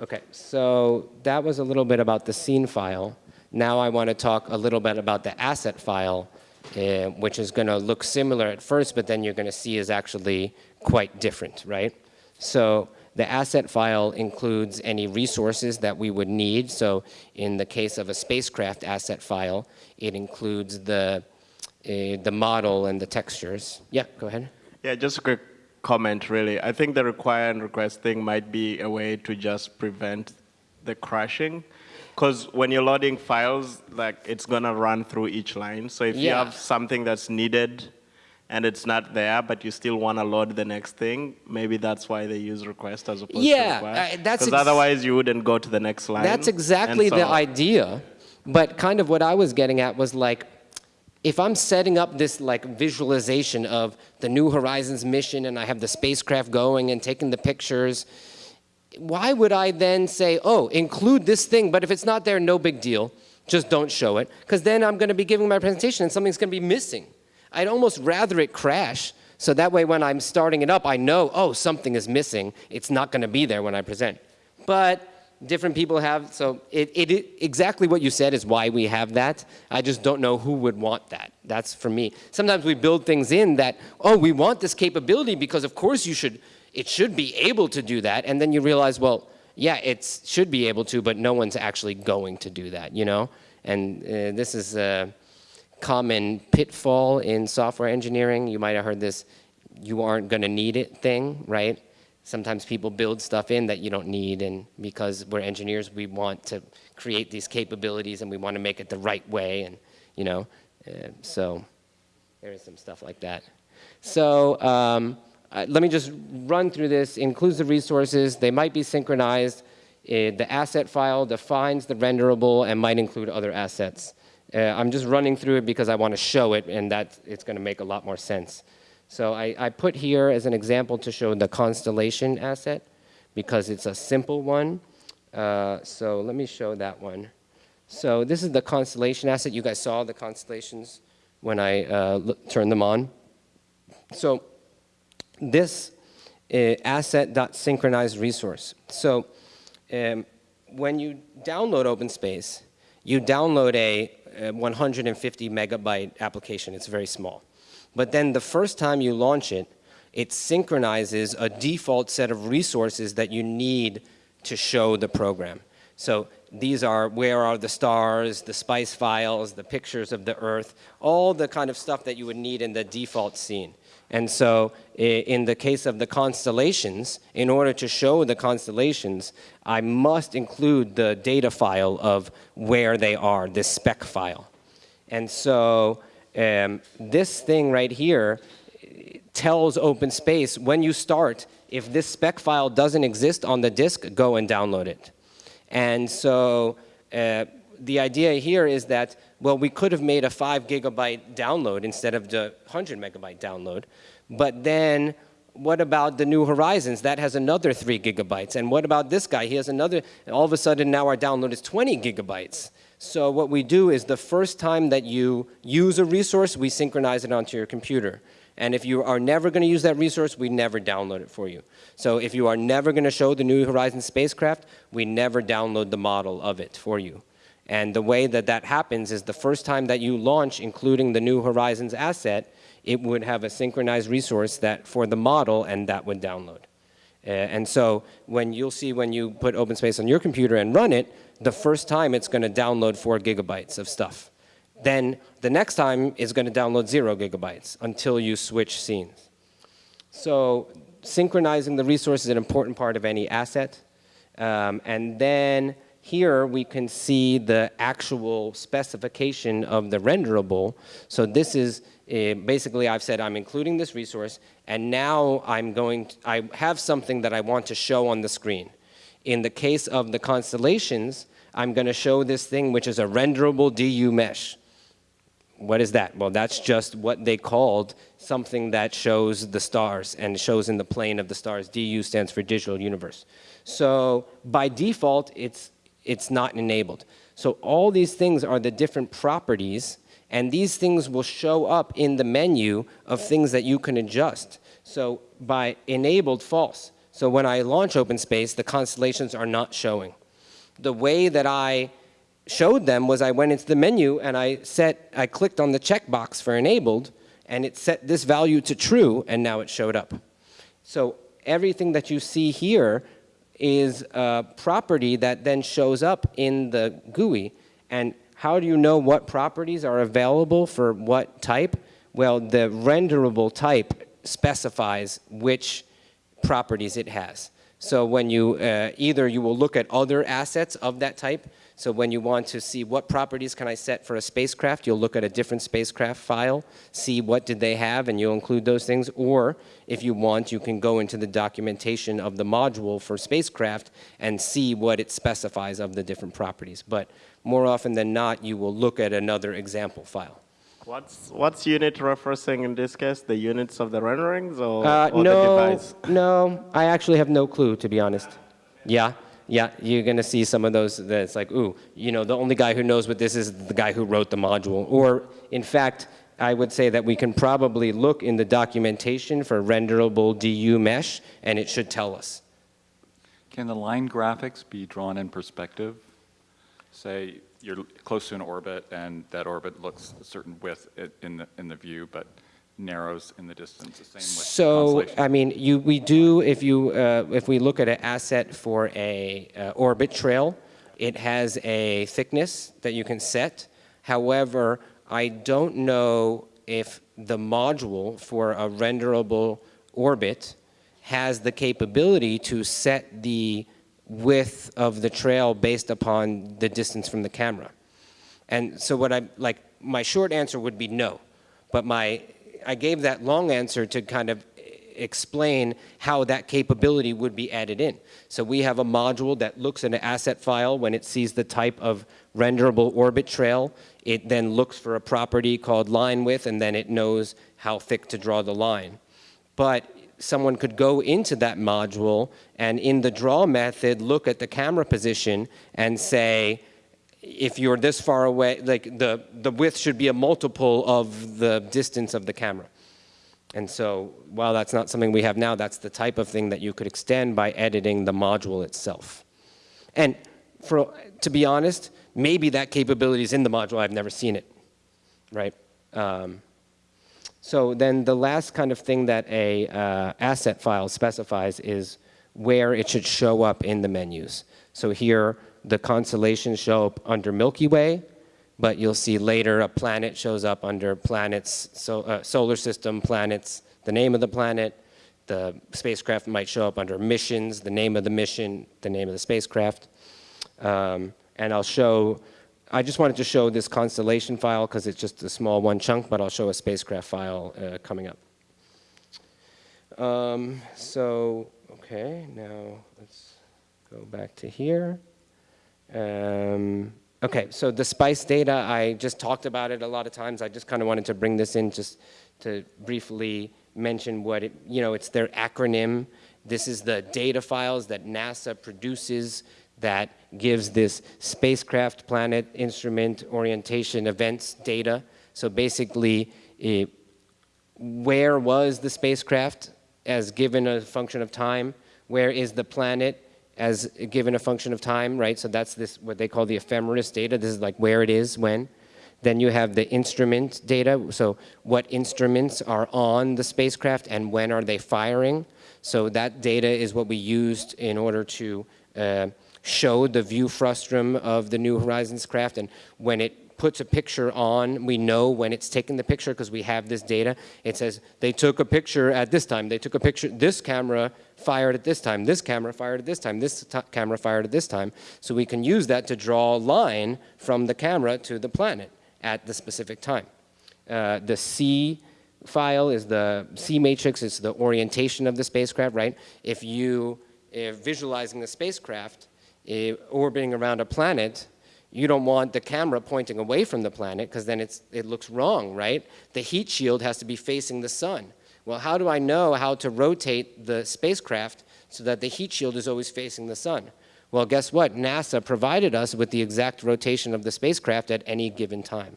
okay, so that was a little bit about the scene file. Now I want to talk a little bit about the asset file, uh, which is going to look similar at first, but then you're going to see is actually quite different, right? So the asset file includes any resources that we would need. So in the case of a spacecraft asset file, it includes the, uh, the model and the textures. Yeah, go ahead. Yeah, just a quick comment, really. I think the require and request thing might be a way to just prevent the crashing. Because when you're loading files, like it's gonna run through each line. So if you have something that's needed and it's not there, but you still want to load the next thing, maybe that's why they use request as opposed Yeah, to require. uh, that's Because otherwise you wouldn't go to the next line. That's exactly the so- idea. But kind of what I was getting at was like, if I'm setting up this like visualization of the New Horizons mission and I have the spacecraft going and taking the pictures, why would I then say, oh, include this thing, but if it's not there, no big deal, just don't show it, because then I'm going to be giving my presentation and something's going to be missing. I'd almost rather it crash, so that way when I'm starting it up, I know, oh, something is missing. It's not going to be there when I present. But different people have, so it, it, it, exactly what you said is why we have that. I just don't know who would want that. That's for me. Sometimes we build things in that, oh, we want this capability because of course you should, it should be able to do that. And then you realize, well, yeah, it should be able to, but no one's actually going to do that, you know? And uh, this is a common pitfall in software engineering. You might have heard this, you aren't gonna need it thing, right? Sometimes people build stuff in that you don't need, and because we're engineers, we want to create these capabilities and we want to make it the right way, and you know, uh, so there is some stuff like that. So um, uh, let me just run through this. Includes the resources. They might be synchronized. Uh, the asset file defines the renderable and might include other assets. Uh, I'm just running through it because I want to show it, and that it's going to make a lot more sense. So I, I put here as an example to show the constellation asset because it's a simple one. Uh, so let me show that one. So this is the constellation asset. You guys saw the constellations when I uh, turned them on. So this uh, asset.synchronized resource. So um, when you download OpenSpace, you download a, a 150 megabyte application. It's very small. But then the first time you launch it, it synchronizes a default set of resources that you need to show the program. So these are where are the stars, the spice files, the pictures of the earth, all the kind of stuff that you would need in the default scene. And so in the case of the constellations, in order to show the constellations, I must include the data file of where they are, this speck file. And so um, this thing right here tells OpenSpace when you start, if this speck file doesn't exist on the disk, go and download it. And so uh, the idea here is that, well, we could have made a five gigabyte download instead of the 100 megabyte download. But then what about the New Horizons? That has another three gigabytes. And what about this guy? He has another, all of a sudden now our download is 20 gigabytes. So what we do is the first time that you use a resource, we synchronize it onto your computer. And if you are never going to use that resource, we never download it for you. So if you are never going to show the New Horizons spacecraft, we never download the model of it for you. And the way that that happens is the first time that you launch, including the New Horizons asset, it would have a synchronized resource that for the model, and that would download. Uh, and so when you'll see when you put OpenSpace on your computer and run it, the first time it's going to download four gigabytes of stuff. Then the next time it's going to download zero gigabytes until you switch scenes. So synchronizing the resource is an important part of any asset. Um, and then here we can see the actual specification of the renderable. So this is uh, basically I've said I'm including this resource and now I'm going to, I have something that I want to show on the screen. In the case of the constellations, I'm going to show this thing which is a renderable DU mesh. What is that? Well, that's just what they called something that shows the stars and shows in the plane of the stars. DU stands for digital universe. So by default, it's, it's not enabled. So all these things are the different properties and these things will show up in the menu of things that you can adjust. So by enabled false. So when I launch OpenSpace, the constellations are not showing. The way that I showed them was I went into the menu and I set, I clicked on the checkbox for enabled and it set this value to true and now it showed up. So everything that you see here is a property that then shows up in the GUI and how do you know what properties are available for what type? Well, the renderable type specifies which properties it has. So when you, uh, either you will look at other assets of that type. So when you want to see what properties can I set for a spacecraft, you'll look at a different spacecraft file, see what did they have, and you'll include those things. Or if you want, you can go into the documentation of the module for spacecraft and see what it specifies of the different properties. But more often than not, you will look at another example file. What's, what's unit referencing in this case? The units of the renderings or, Uh, or the no, device? no, I actually have no clue, to be honest. Yeah, yeah, you're gonna see some of those that's like, ooh, you know, the only guy who knows what this is the guy who wrote the module. Or, in fact, I would say that we can probably look in the documentation for renderable DU mesh, and it should tell us. Can the line graphics be drawn in perspective? Say you're close to an orbit and that orbit looks a certain width in the, in the view, but narrows in the distance, the So. I mean, you, we do, if you, uh, if we look at an asset for a uh, orbit trail, it has a thickness that you can set. However, I don't know if the module for a renderable orbit has the capability to set the width of the trail based upon the distance from the camera. And so what I, like, my short answer would be no. But my, I gave that long answer to kind of explain how that capability would be added in. So we have a module that looks at an asset file when it sees the type of renderable orbit trail. It then looks for a property called line width, and then it knows how thick to draw the line. But someone could go into that module and in the draw method, look at the camera position and say, if you're this far away, like the, the width should be a multiple of the distance of the camera. And so while that's not something we have now, that's the type of thing that you could extend by editing the module itself. And for, to be honest, maybe that capability is in the module, I've never seen it, right? Um, so then the last kind of thing that a uh, asset file specifies is where it should show up in the menus. So here, the constellations show up under Milky Way, but you'll see later a planet shows up under planets, so, uh, solar system, planets, the name of the planet. The spacecraft might show up under missions, the name of the mission, the name of the spacecraft. Um, and I'll show, I just wanted to show this constellation file because it's just a small one chunk, but I'll show a spacecraft file uh, coming up. Um, so, okay, now let's go back to here. Um, okay, so the SPICE data, I just talked about it a lot of times. I just kind of wanted to bring this in just to briefly mention what it, you know, it's their acronym. This is the data files that NASA produces that gives this spacecraft, planet, instrument, orientation, events data. So basically, it, where was the spacecraft as given a function of time? Where is the planet as given a function of time, right? So that's this, what they call the ephemeris data. This is like where it is, when. Then you have the instrument data. So what instruments are on the spacecraft and when are they firing? So that data is what we used in order to uh, show the view frustrum of the New Horizons craft. And when it puts a picture on, we know when it's taking the picture because we have this data. It says they took a picture at this time. They took a picture, this camera fired at this time, this camera fired at this time, this camera fired at this time. So we can use that to draw a line from the camera to the planet at the specific time. Uh, the C file is the C matrix, it's the orientation of the spacecraft, right? If you are visualizing the spacecraft uh, orbiting around a planet, you don't want the camera pointing away from the planet because then it's, it looks wrong, right? The heat shield has to be facing the sun. Well, how do I know how to rotate the spacecraft so that the heat shield is always facing the sun? Well, guess what? NASA provided us with the exact rotation of the spacecraft at any given time.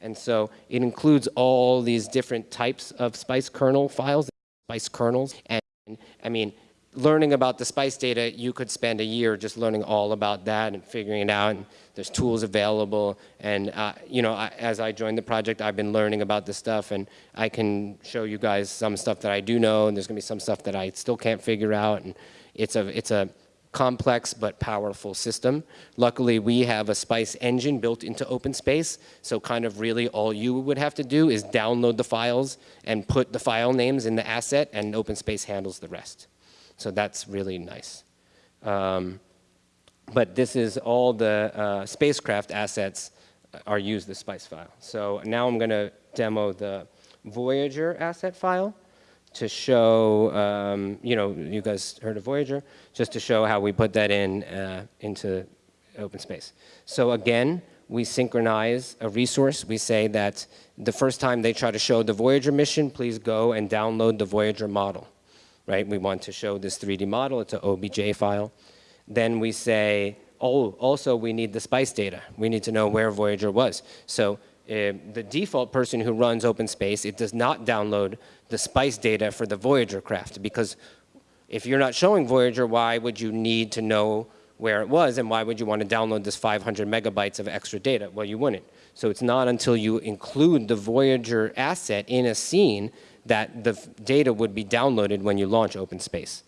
And so it includes all these different types of SPICE kernel files, SPICE kernels. And I mean, learning about the SPICE data, you could spend a year just learning all about that and figuring it out. And there's tools available. And, uh, you know, I, as I joined the project, I've been learning about this stuff. And I can show you guys some stuff that I do know. And there's going to be some stuff that I still can't figure out. And it's a, it's a complex but powerful system. Luckily, we have a SPICE engine built into OpenSpace, so kind of really all you would have to do is download the files and put the file names in the asset, and OpenSpace handles the rest. So that's really nice. Um, but this is all the uh, spacecraft assets are used as SPICE file. So now I'm going to demo the Voyager asset file to show, um, you know, you guys heard of Voyager, just to show how we put that in uh, into OpenSpace. So again, we synchronize a resource. We say that the first time they try to show the Voyager mission, please go and download the Voyager model, right? We want to show this 3D model. It's an OBJ file. Then we say, oh, also we need the SPICE data. We need to know where Voyager was. So uh, the default person who runs OpenSpace, it does not download the SPICE data for the Voyager craft because if you're not showing Voyager, why would you need to know where it was and why would you want to download this 500 megabytes of extra data? Well, you wouldn't. So it's not until you include the Voyager asset in a scene that the data would be downloaded when you launch OpenSpace.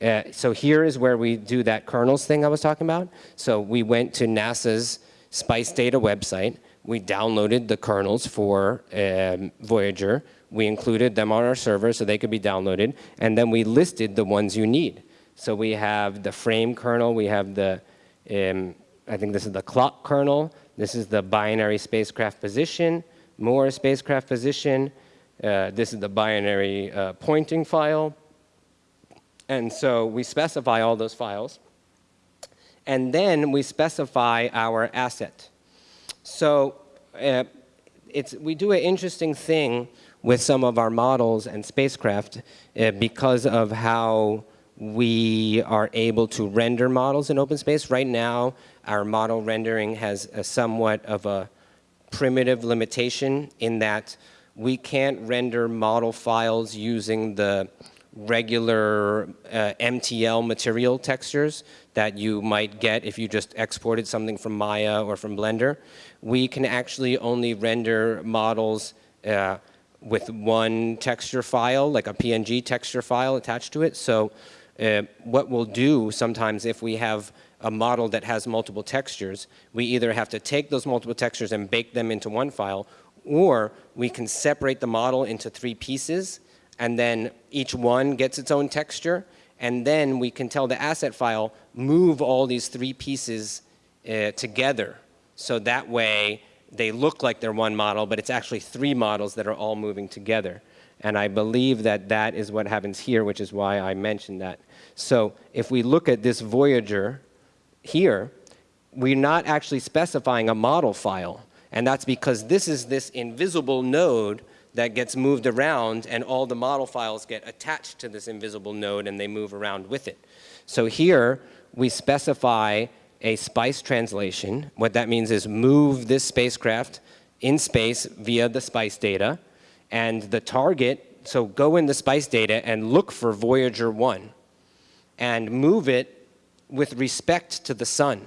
Uh, so here is where we do that kernels thing I was talking about. So we went to NASA's SPICE data website. We downloaded the kernels for um, Voyager. We included them on our server so they could be downloaded. And then we listed the ones you need. So we have the frame kernel. We have the, um, I think this is the clock kernel. This is the binary spacecraft position, more spacecraft position. Uh, this is the binary uh, pointing file. And so we specify all those files. And then we specify our asset. So uh, it's, we do an interesting thing with some of our models and spacecraft uh, because of how we are able to render models in OpenSpace. Right now, our model rendering has a somewhat of a primitive limitation in that we can't render model files using the regular uh, MTL material textures that you might get if you just exported something from Maya or from Blender. We can actually only render models uh, with one texture file, like a PNG texture file attached to it. So uh, what we'll do sometimes if we have a model that has multiple textures, we either have to take those multiple textures and bake them into one file, or we can separate the model into three pieces and then each one gets its own texture, and then we can tell the asset file, move all these three pieces uh, together. So that way, they look like they're one model, but it's actually three models that are all moving together. And I believe that that is what happens here, which is why I mentioned that. So if we look at this Voyager here, we're not actually specifying a model file. And that's because this is this invisible node that gets moved around and all the model files get attached to this invisible node and they move around with it. So here we specify a SPICE translation. What that means is move this spacecraft in space via the SPICE data and the target, so go in the SPICE data and look for Voyager 1 and move it with respect to the sun.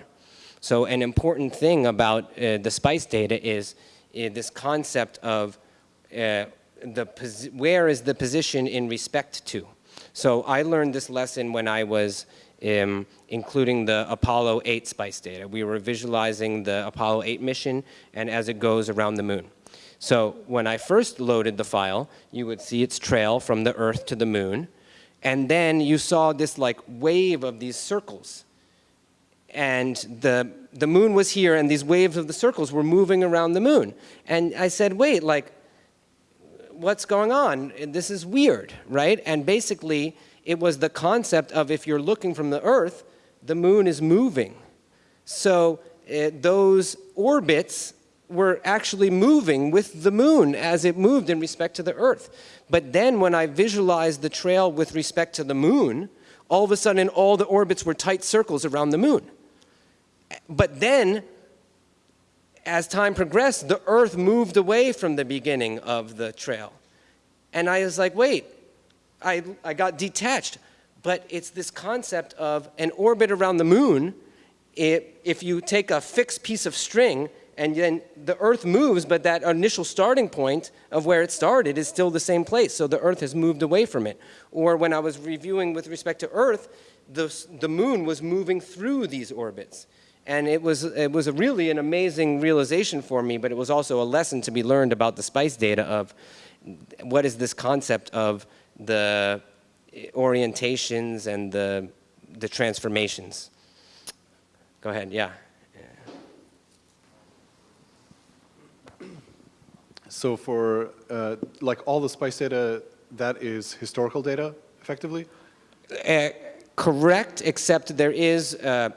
So an important thing about uh, the SPICE data is uh, this concept of uh, the where is the position in respect to. So I learned this lesson when I was um, including the Apollo 8 SPICE data. We were visualizing the Apollo 8 mission and as it goes around the moon. So when I first loaded the file, you would see its trail from the Earth to the moon. And then you saw this like wave of these circles. And the, the moon was here and these waves of the circles were moving around the moon. And I said, wait, like what's going on? This is weird, right? And basically, it was the concept of if you're looking from the Earth, the moon is moving. So uh, those orbits were actually moving with the moon as it moved in respect to the Earth. But then when I visualized the trail with respect to the moon, all of a sudden all the orbits were tight circles around the moon. But then as time progressed, the earth moved away from the beginning of the trail. And I was like, wait, I, I got detached. But it's this concept of an orbit around the moon. It, if you take a fixed piece of string and then the earth moves, but that initial starting point of where it started is still the same place. So the earth has moved away from it. Or when I was reviewing with respect to earth, the, the moon was moving through these orbits. And it was, it was a really an amazing realization for me, but it was also a lesson to be learned about the SPICE data of what is this concept of the orientations and the, the transformations. Go ahead, yeah. So for, uh, like, all the spice data, that is historical data, effectively? Uh, correct, except there is uh,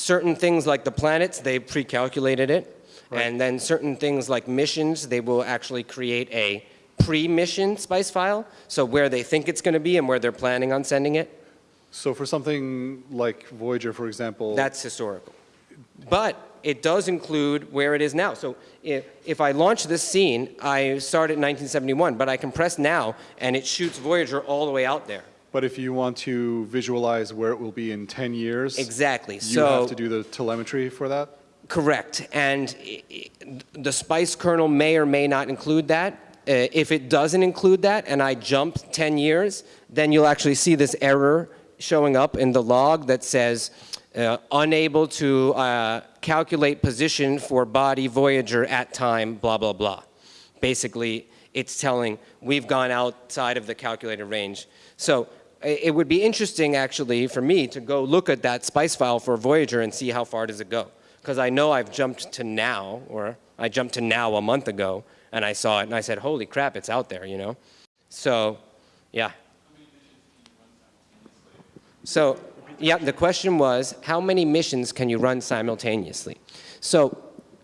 certain things like the planets, they pre-calculated it. And then certain things like missions, they will actually create a pre-mission spice file, so where they think it's going to be and where they're planning on sending it. So for something like Voyager, for example. That's historical. But it does include where it is now. So if, if I launch this scene, I start at 1971, but I can press now, and it shoots Voyager all the way out there. But if you want to visualize where it will be in 10 years. Exactly. You So- have to do the telemetry for that? Correct. And the spice kernel may or may not include that. Uh, if it doesn't include that and I jump 10 years, then you'll actually see this error showing up in the log that says uh, unable to uh, calculate position for body Voyager at time, blah, blah, blah. Basically, it's telling we've gone outside of the calculated range. So it would be interesting actually for me to go look at that spice file for Voyager and see how far does it go. Because I know I've jumped to now, or I jumped to now a month ago, and I saw it and I said, holy crap, it's out there, you know? So, yeah. So, yeah, the question was, how many missions can you run simultaneously? So,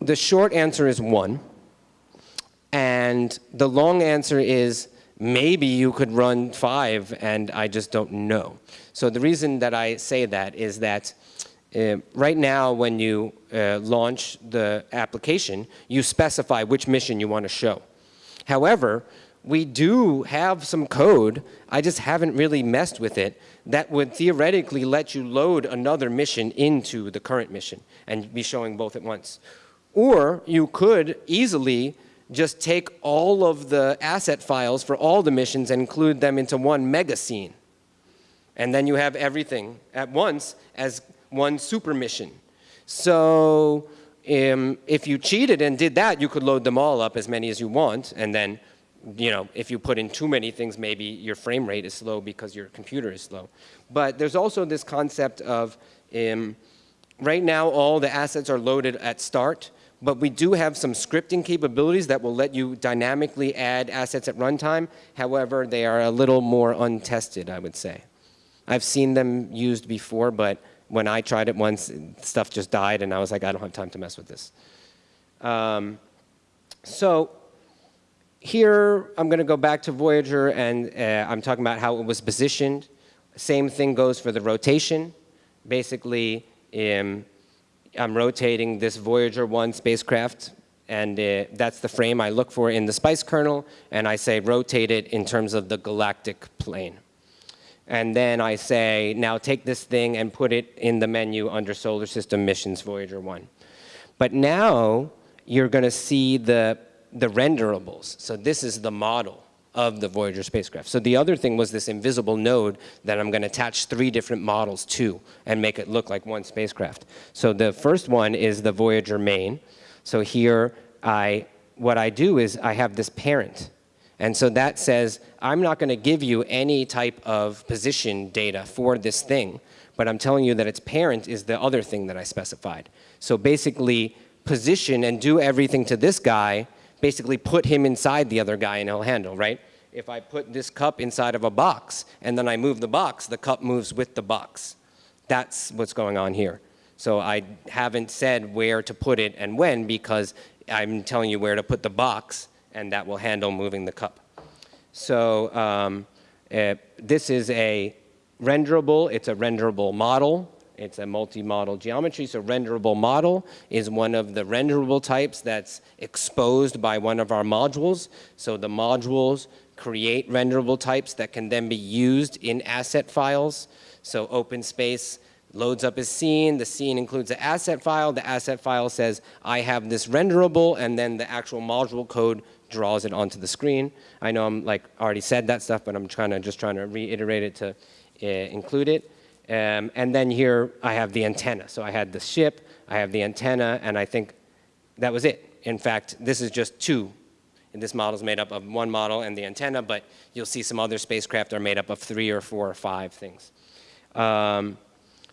the short answer is one. And the long answer is maybe you could run five, and I just don't know. So the reason that I say that is that uh, right now when you uh, launch the application, you specify which mission you want to show. However, we do have some code, I just haven't really messed with it, that would theoretically let you load another mission into the current mission and be showing both at once. Or you could easily just take all of the asset files for all the missions and include them into one mega scene. And then you have everything at once as one super mission. So um, if you cheated and did that, you could load them all up as many as you want. And then, you know, if you put in too many things, maybe your frame rate is slow because your computer is slow. But there's also this concept of um, right now all the assets are loaded at start. But we do have some scripting capabilities that will let you dynamically add assets at runtime. However, they are a little more untested, I would say. I've seen them used before, but when I tried it once, stuff just died, and I was like, I don't have time to mess with this. Um, so here, I'm going to go back to Voyager, and uh, I'm talking about how it was positioned. Same thing goes for the rotation. Basically, um, I'm rotating this Voyager 1 spacecraft, and uh, that's the frame I look for in the SPICE kernel, and I say rotate it in terms of the galactic plane. And then I say, now take this thing and put it in the menu under Solar System Missions Voyager 1. But now you're going to see the, the renderables. So this is the model of the Voyager spacecraft. So the other thing was this invisible node that I'm going to attach three different models to and make it look like one spacecraft. So the first one is the Voyager main. So here, I, what I do is I have this parent. And so that says, I'm not going to give you any type of position data for this thing, but I'm telling you that its parent is the other thing that I specified. So basically, position and do everything to this guy, basically put him inside the other guy and he'll handle, right? If I put this cup inside of a box and then I move the box, the cup moves with the box. That's what's going on here. So I haven't said where to put it and when because I'm telling you where to put the box and that will handle moving the cup. So um, uh, this is a renderable, it's a renderable model. It's a multi-model geometry, so renderable model is one of the renderable types that's exposed by one of our modules. So the modules create renderable types that can then be used in asset files. So OpenSpace loads up a scene, the scene includes an asset file, the asset file says, I have this renderable, and then the actual module code draws it onto the screen. I know I'm like already said that stuff, but I'm trying to just trying to reiterate it to uh, include it. Um, and then here I have the antenna. So I had the ship, I have the antenna, and I think that was it. In fact, this is just two. And this model is made up of one model and the antenna, but you'll see some other spacecraft are made up of three or four or five things. Um,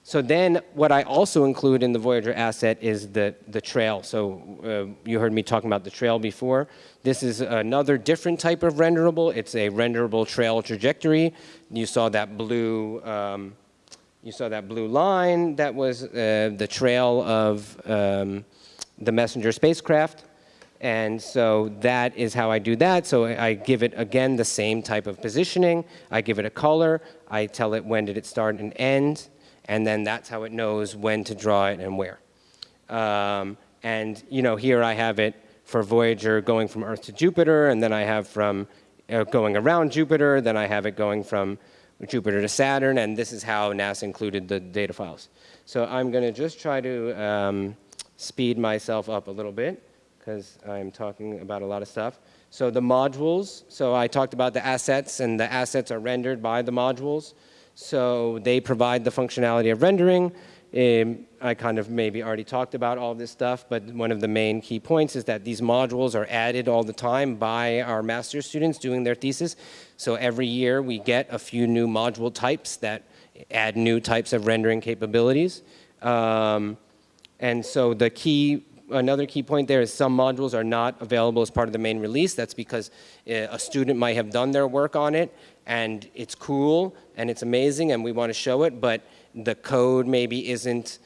So then what I also include in the Voyager asset is the, the trail. So uh, you heard me talking about the trail before. This is another different type of renderable. It's a renderable trail trajectory. You saw that blue, um, you saw that blue line that was uh, the trail of um, the messenger spacecraft. And so that is how I do that. So I give it, again, the same type of positioning. I give it a color. I tell it when did it start and end. And then that's how it knows when to draw it and where. Um, and, you know, here I have it for Voyager going from Earth to Jupiter, and then I have from uh, going around Jupiter, then I have it going from Jupiter to Saturn, and this is how NASA included the data files. So I'm going to just try to um, speed myself up a little bit because I'm talking about a lot of stuff. So the modules, so I talked about the assets, and the assets are rendered by the modules. So they provide the functionality of rendering. Um, I kind of maybe already talked about all this stuff, but one of the main key points is that these modules are added all the time by our master's students doing their thesis. So every year we get a few new module types that add new types of rendering capabilities. Um, and so the key, another key point there is some modules are not available as part of the main release. That's because uh, a student might have done their work on it and it's cool and it's amazing and we want to show it, but the code maybe isn't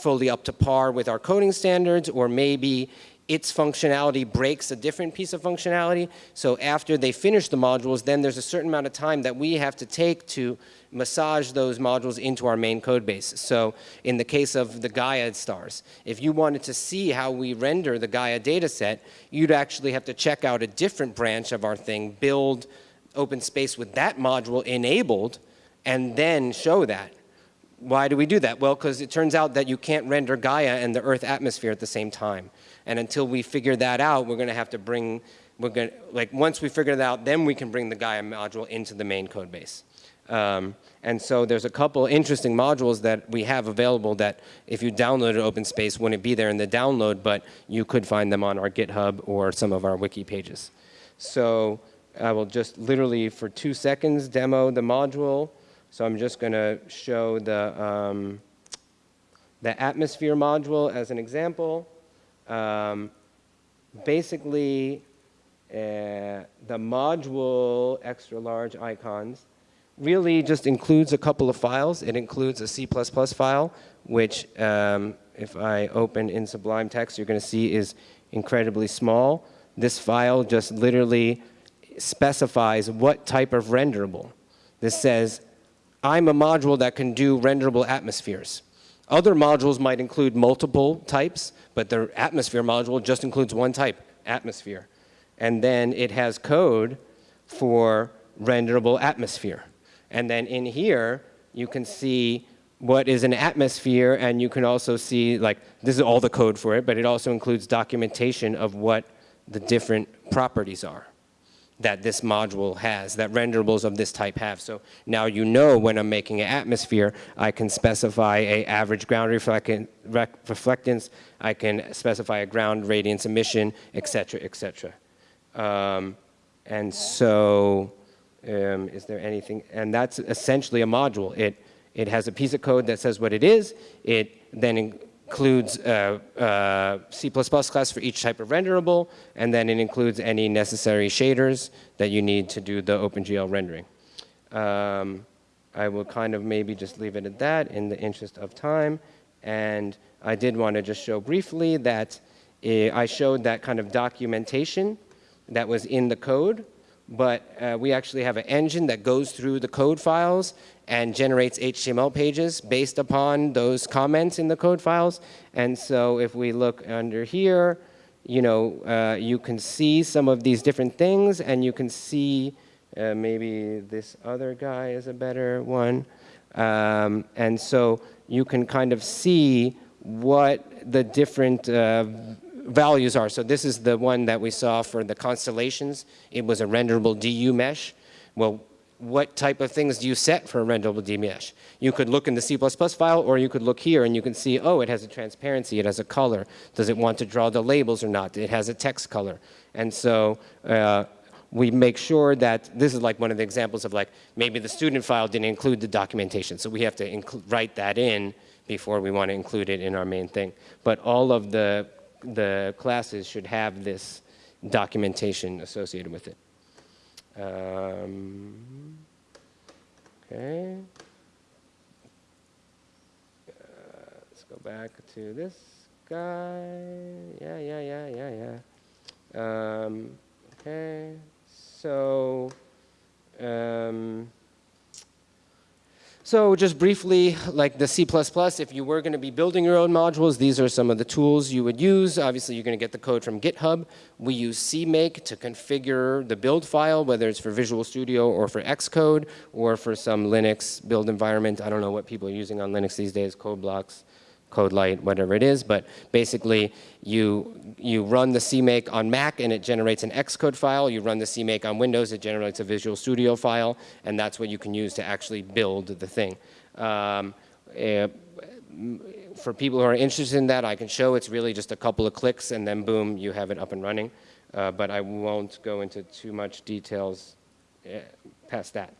fully up to par with our coding standards or maybe its functionality breaks a different piece of functionality. So after they finish the modules, then there's a certain amount of time that we have to take to massage those modules into our main code base. So in the case of the Gaia stars, if you wanted to see how we render the Gaia data set, you'd actually have to check out a different branch of our thing, build open space with that module enabled, and then show that. Why do we do that? Well, because it turns out that you can't render Gaia and the Earth atmosphere at the same time. And until we figure that out, we're going to have to bring, we're going to, like once we figure that out, then we can bring the Gaia module into the main code base. Um, and so there's a couple interesting modules that we have available that if you downloaded OpenSpace wouldn't be there in the download, but you could find them on our GitHub or some of our wiki pages. So I will just literally for two seconds demo the module. So I'm just going to show the, um, the atmosphere module as an example. Um, basically, uh, the module extra large icons really just includes a couple of files. It includes a C++ file, which um, if I open in Sublime Text, you're going to see is incredibly small. This file just literally specifies what type of renderable. This says, I'm a module that can do renderable atmospheres. Other modules might include multiple types, but the atmosphere module just includes one type, atmosphere. And then it has code for renderable atmosphere. And then in here, you can see what is an atmosphere, and you can also see, like, this is all the code for it, but it also includes documentation of what the different properties are that this module has, that renderables of this type have. So now you know when I'm making an atmosphere, I can specify a average ground reflectance, I can specify a ground radiance emission, et cetera, et cetera. Um, and so, um, is there anything, and that's essentially a module. It, it has a piece of code that says what it is. It then includes uh, uh, C++ class for each type of renderable, and then it includes any necessary shaders that you need to do the OpenGL rendering. Um, I will kind of maybe just leave it at that in the interest of time. And I did want to just show briefly that uh, I showed that kind of documentation that was in the code, but uh, we actually have an engine that goes through the code files and generates HTML pages based upon those comments in the code files. And so if we look under here, you know, uh, you can see some of these different things and you can see uh, maybe this other guy is a better one. Um, and so you can kind of see what the different uh, values are. So this is the one that we saw for the constellations. It was a renderable DU mesh. Well, what type of things do you set for a renderable DMesh? You could look in the C++ file or you could look here and you can see, oh, it has a transparency, it has a color. Does it want to draw the labels or not? It has a text color. And so uh, we make sure that, this is like one of the examples of like, maybe the student file didn't include the documentation, so we have to write that in before we want to include it in our main thing. But all of the, the classes should have this documentation associated with it. Um, okay. Uh, let's go back to this guy. Yeah, yeah, yeah, yeah, yeah. Um, okay. So, um, so just briefly, like the C++, if you were going to be building your own modules, these are some of the tools you would use. Obviously, you're going to get the code from GitHub. We use CMake to configure the build file, whether it's for Visual Studio or for Xcode or for some Linux build environment. I don't know what people are using on Linux these days, code blocks. CodeLite, whatever it is, but basically you, you run the CMake on Mac and it generates an Xcode file. You run the CMake on Windows, it generates a Visual Studio file, and that's what you can use to actually build the thing. Um, eh, for people who are interested in that, I can show it's really just a couple of clicks and then boom, you have it up and running. Uh, but I won't go into too much details eh, past that.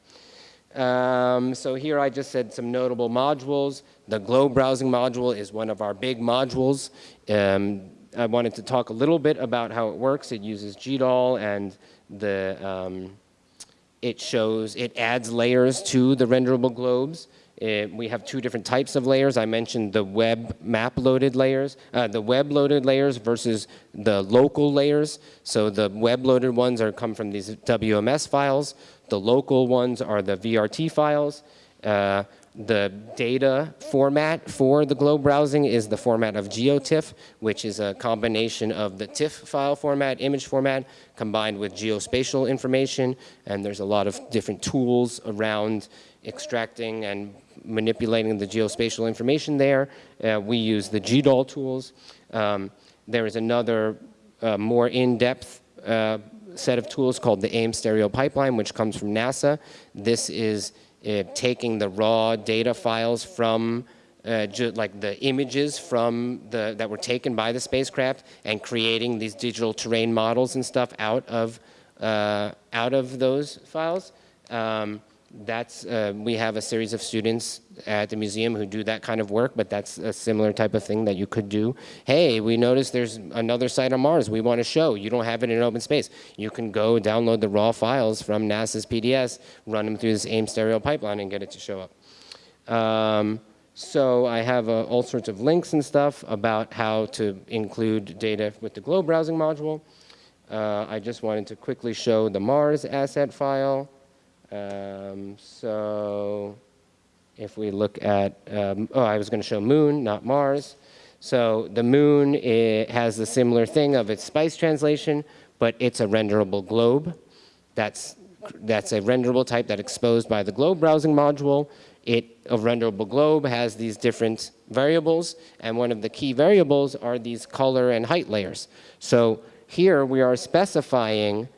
Um, so here I just said some notable modules. The Globe browsing module is one of our big modules. Um, I wanted to talk a little bit about how it works. It uses GDAL and the, um, it shows, it adds layers to the renderable globes. It, we have two different types of layers. I mentioned the web map loaded layers, uh, the web loaded layers versus the local layers. So the web loaded ones are come from these WMS files. The local ones are the VRT files. Uh, the data format for the globe browsing is the format of GeoTIFF, which is a combination of the TIFF file format, image format, combined with geospatial information. And there's a lot of different tools around extracting and manipulating the geospatial information there. Uh, we use the GDAL tools. Um, there is another uh, more in-depth uh, set of tools called the Ames stereo pipeline, which comes from NASA. This is uh, taking the raw data files from uh, like the images from the that were taken by the spacecraft and creating these digital terrain models and stuff out of uh, out of those files. Um, that's uh, we have a series of students at the museum who do that kind of work, but that's a similar type of thing that you could do. Hey, we noticed there's another site on Mars we want to show. You don't have it in open space. You can go download the raw files from NASA's PDS, run them through this Ames stereo pipeline, and get it to show up. Um, so I have uh, all sorts of links and stuff about how to include data with the globe browsing module. Uh, I just wanted to quickly show the Mars asset file. Um, so if we look at, um, oh, I was going to show moon, not Mars. So the moon has the similar thing of its spice translation, but it's a renderable globe. That's, that's a renderable type that exposed by the globe browsing module. It, a renderable globe has these different variables, and one of the key variables are these color and height layers. So here we are specifying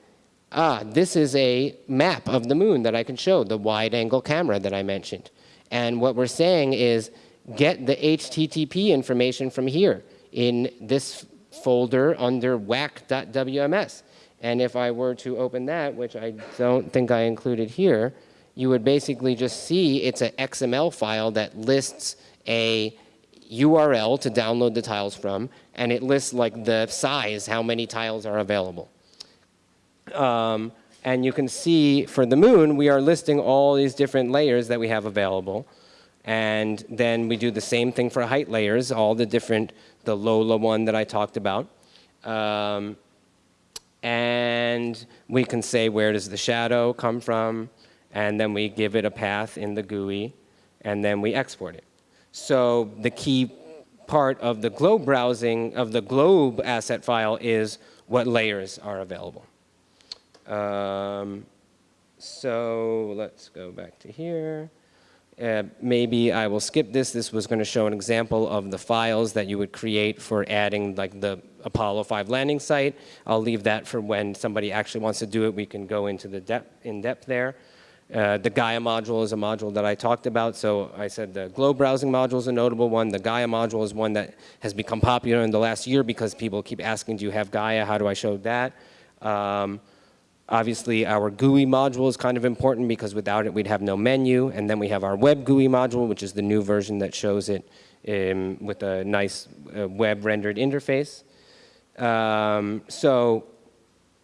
ah, this is a map of the moon that I can show, the wide angle camera that I mentioned. And what we're saying is get the HTTP information from here in this folder under whack.wms. And if I were to open that, which I don't think I included here, you would basically just see it's an XML file that lists a URL to download the tiles from, and it lists like the size, how many tiles are available. Um, and you can see for the moon, we are listing all these different layers that we have available. And then we do the same thing for height layers, all the different, the Lola one that I talked about. Um, and we can say where does the shadow come from, and then we give it a path in the GUI, and then we export it. So the key part of the globe browsing, of the globe asset file is what layers are available. Um, so let's go back to here. Uh, maybe I will skip this. This was going to show an example of the files that you would create for adding like the Apollo 5 landing site. I'll leave that for when somebody actually wants to do it. We can go into the depth, in depth there. Uh, the Gaia module is a module that I talked about. So I said the globe browsing module is a notable one. The Gaia module is one that has become popular in the last year because people keep asking, do you have Gaia? How do I show that? Um, Obviously, our GUI module is kind of important because without it, we'd have no menu. And then we have our web GUI module, which is the new version that shows it um, with a nice uh, web rendered interface. Um, so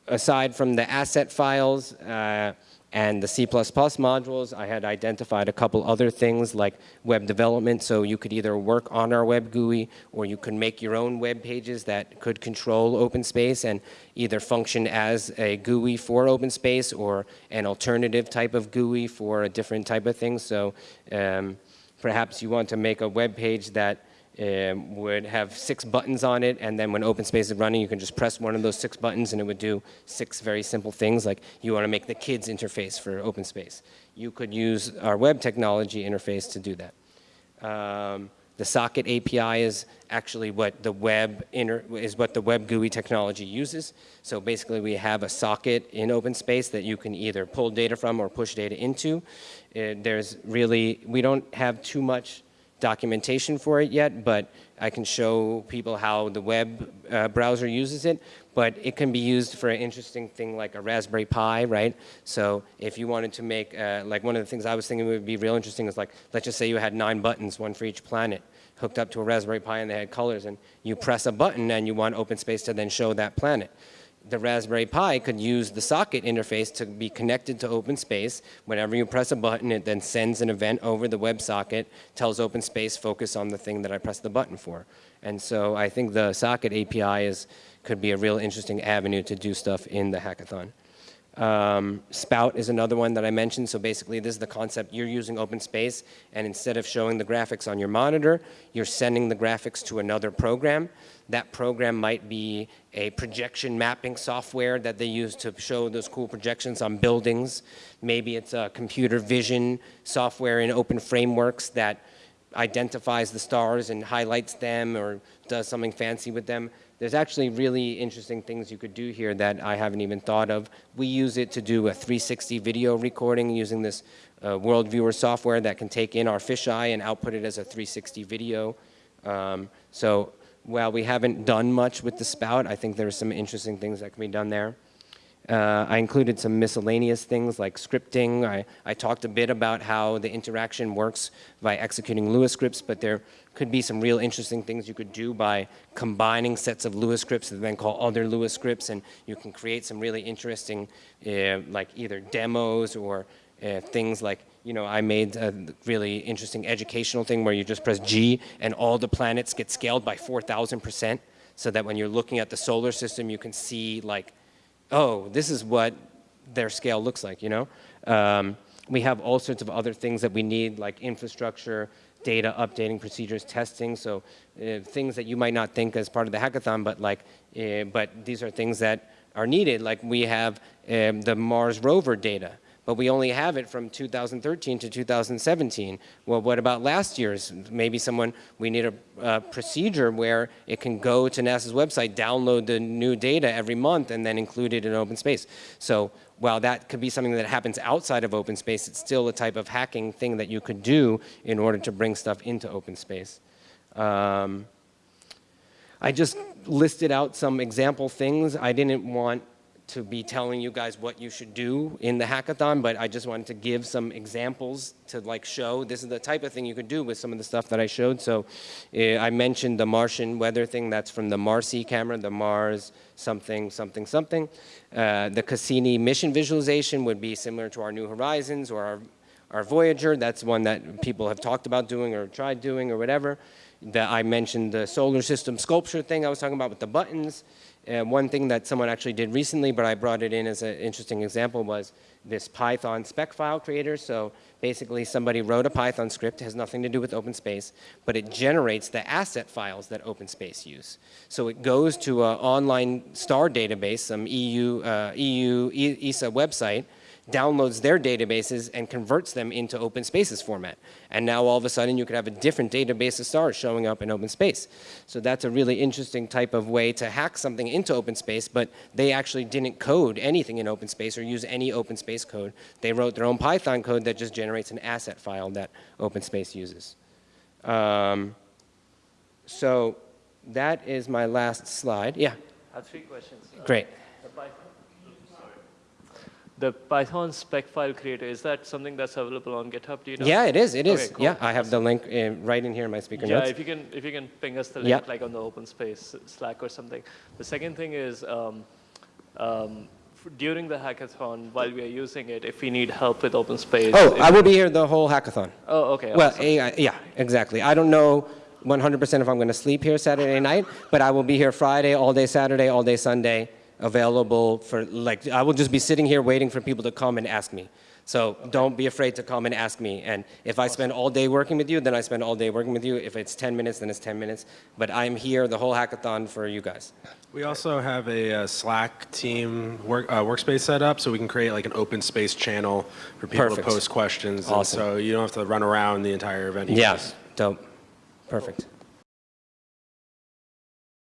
aside from the asset files uh, and the C++ modules, I had identified a couple other things like web development. So you could either work on our web GUI or you could make your own web pages that could control OpenSpace and either function as a GUI for OpenSpace or an alternative type of GUI for a different type of thing. So um, perhaps you want to make a web page that um, would have six buttons on it, and then when OpenSpace is running, you can just press one of those six buttons and it would do six very simple things, like you want to make the kids interface for OpenSpace. You could use our web technology interface to do that. Um, the socket API is actually what the web is what the web GUI technology uses. So basically we have a socket in OpenSpace that you can either pull data from or push data into. Uh, there's really, we don't have too much documentation for it yet, but I can show people how the web uh, browser uses it. But it can be used for an interesting thing like a Raspberry Pi, right? So if you wanted to make, uh, like one of the things I was thinking would be real interesting is like, let's just say you had nine buttons, one for each planet, hooked up to a Raspberry Pi and they had colors, and you press a button and you want OpenSpace to then show that planet the Raspberry Pi could use the socket interface to be connected to OpenSpace. Whenever you press a button, it then sends an event over the WebSocket, tells OpenSpace focus on the thing that I pressed the button for. And so I think the socket API is, could be a real interesting avenue to do stuff in the hackathon. Um, Spout is another one that I mentioned. So basically, this is the concept. You're using OpenSpace, and instead of showing the graphics on your monitor, you're sending the graphics to another program. That program might be a projection mapping software that they use to show those cool projections on buildings. Maybe it's a computer vision software in open frameworks that identifies the stars and highlights them or does something fancy with them. There's actually really interesting things you could do here that I haven't even thought of. We use it to do a 360 video recording using this uh, World Viewer software that can take in our fisheye and output it as a 360 video. Um, so while we haven't done much with the spout, I think there's some interesting things that can be done there. Uh, I included some miscellaneous things like scripting. I, I talked a bit about how the interaction works by executing Lua scripts, but there could be some real interesting things you could do by combining sets of Lua scripts that then call other Lua scripts, and you can create some really interesting, uh, like either demos or uh, things like, you know, I made a really interesting educational thing where you just press G and all the planets get scaled by 4,000% so that when you're looking at the solar system, you can see like, oh, this is what their scale looks like, you know? Um, we have all sorts of other things that we need like infrastructure, data updating procedures, testing, so uh, things that you might not think as part of the hackathon, but like, uh, but these are things that are needed. Like we have um, the Mars rover data but we only have it from 2013 to 2017. Well, what about last year's? Maybe someone, we need a, procedure where it can go to NASA's website, download the new data every month, and then include it in OpenSpace. So while that could be something that happens outside of OpenSpace, it's still a type of hacking thing that you could do in order to bring stuff into OpenSpace. Um, I just listed out some example things. I didn't want to be telling you guys what you should do in the hackathon, but I just wanted to give some examples to like show this is the type of thing you could do with some of the stuff that I showed. So uh, I mentioned the Martian weather thing, that's from the MARCI camera, the Mars something, something, something. Uh, the Cassini mission visualization would be similar to our New Horizons or our, our Voyager. That's one that people have talked about doing or tried doing or whatever. That I mentioned the solar system sculpture thing I was talking about with the buttons. Uh, one thing that someone actually did recently, but I brought it in as an interesting example, was this Python speck file creator. So basically somebody wrote a Python script, has nothing to do with OpenSpace, but it generates the asset files that OpenSpace use. So it goes to an online star database, some EU, uh, EU ESA website, downloads their databases and converts them into open spaces format. And now all of a sudden you could have a different database of stars showing up in open space. So that's a really interesting type of way to hack something into open space, but they actually didn't code anything in open space or use any open space code. They wrote their own Python code that just generates an asset file that open space uses. Um, so that is my last slide. Yeah? I have three questions. Great. The Python speck file creator, is that something that's available on GitHub? Do you know? Yeah, it is, it is. Okay, cool. Yeah, I have the link uh, right in here in my speaker Yeah, notes. if you can, if you can ping us the link, Yeah. like on the open space Slack or something. The second thing is, um, um, during the hackathon, while we are using it, if we need help with open space. Oh, I will be here the whole hackathon. Oh, okay. Well, awesome. eh, yeah, exactly. I don't know 100% if I'm going to sleep here Saturday night, but I will be here Friday, all day Saturday, all day Sunday, available for, like, I will just be sitting here waiting for people to come and ask me. So don't be afraid to come and ask me. And if I spend all day working with you, then I spend all day working with you. If it's 10 minutes, then it's 10 minutes. But I'm here the whole hackathon for you guys. We also have a uh, Slack team work, uh, workspace set up, so we can create like an open space channel for people Perfect. to post questions. And Awesome. so you don't have to run around the entire event. Yes, Yeah, dope. Perfect.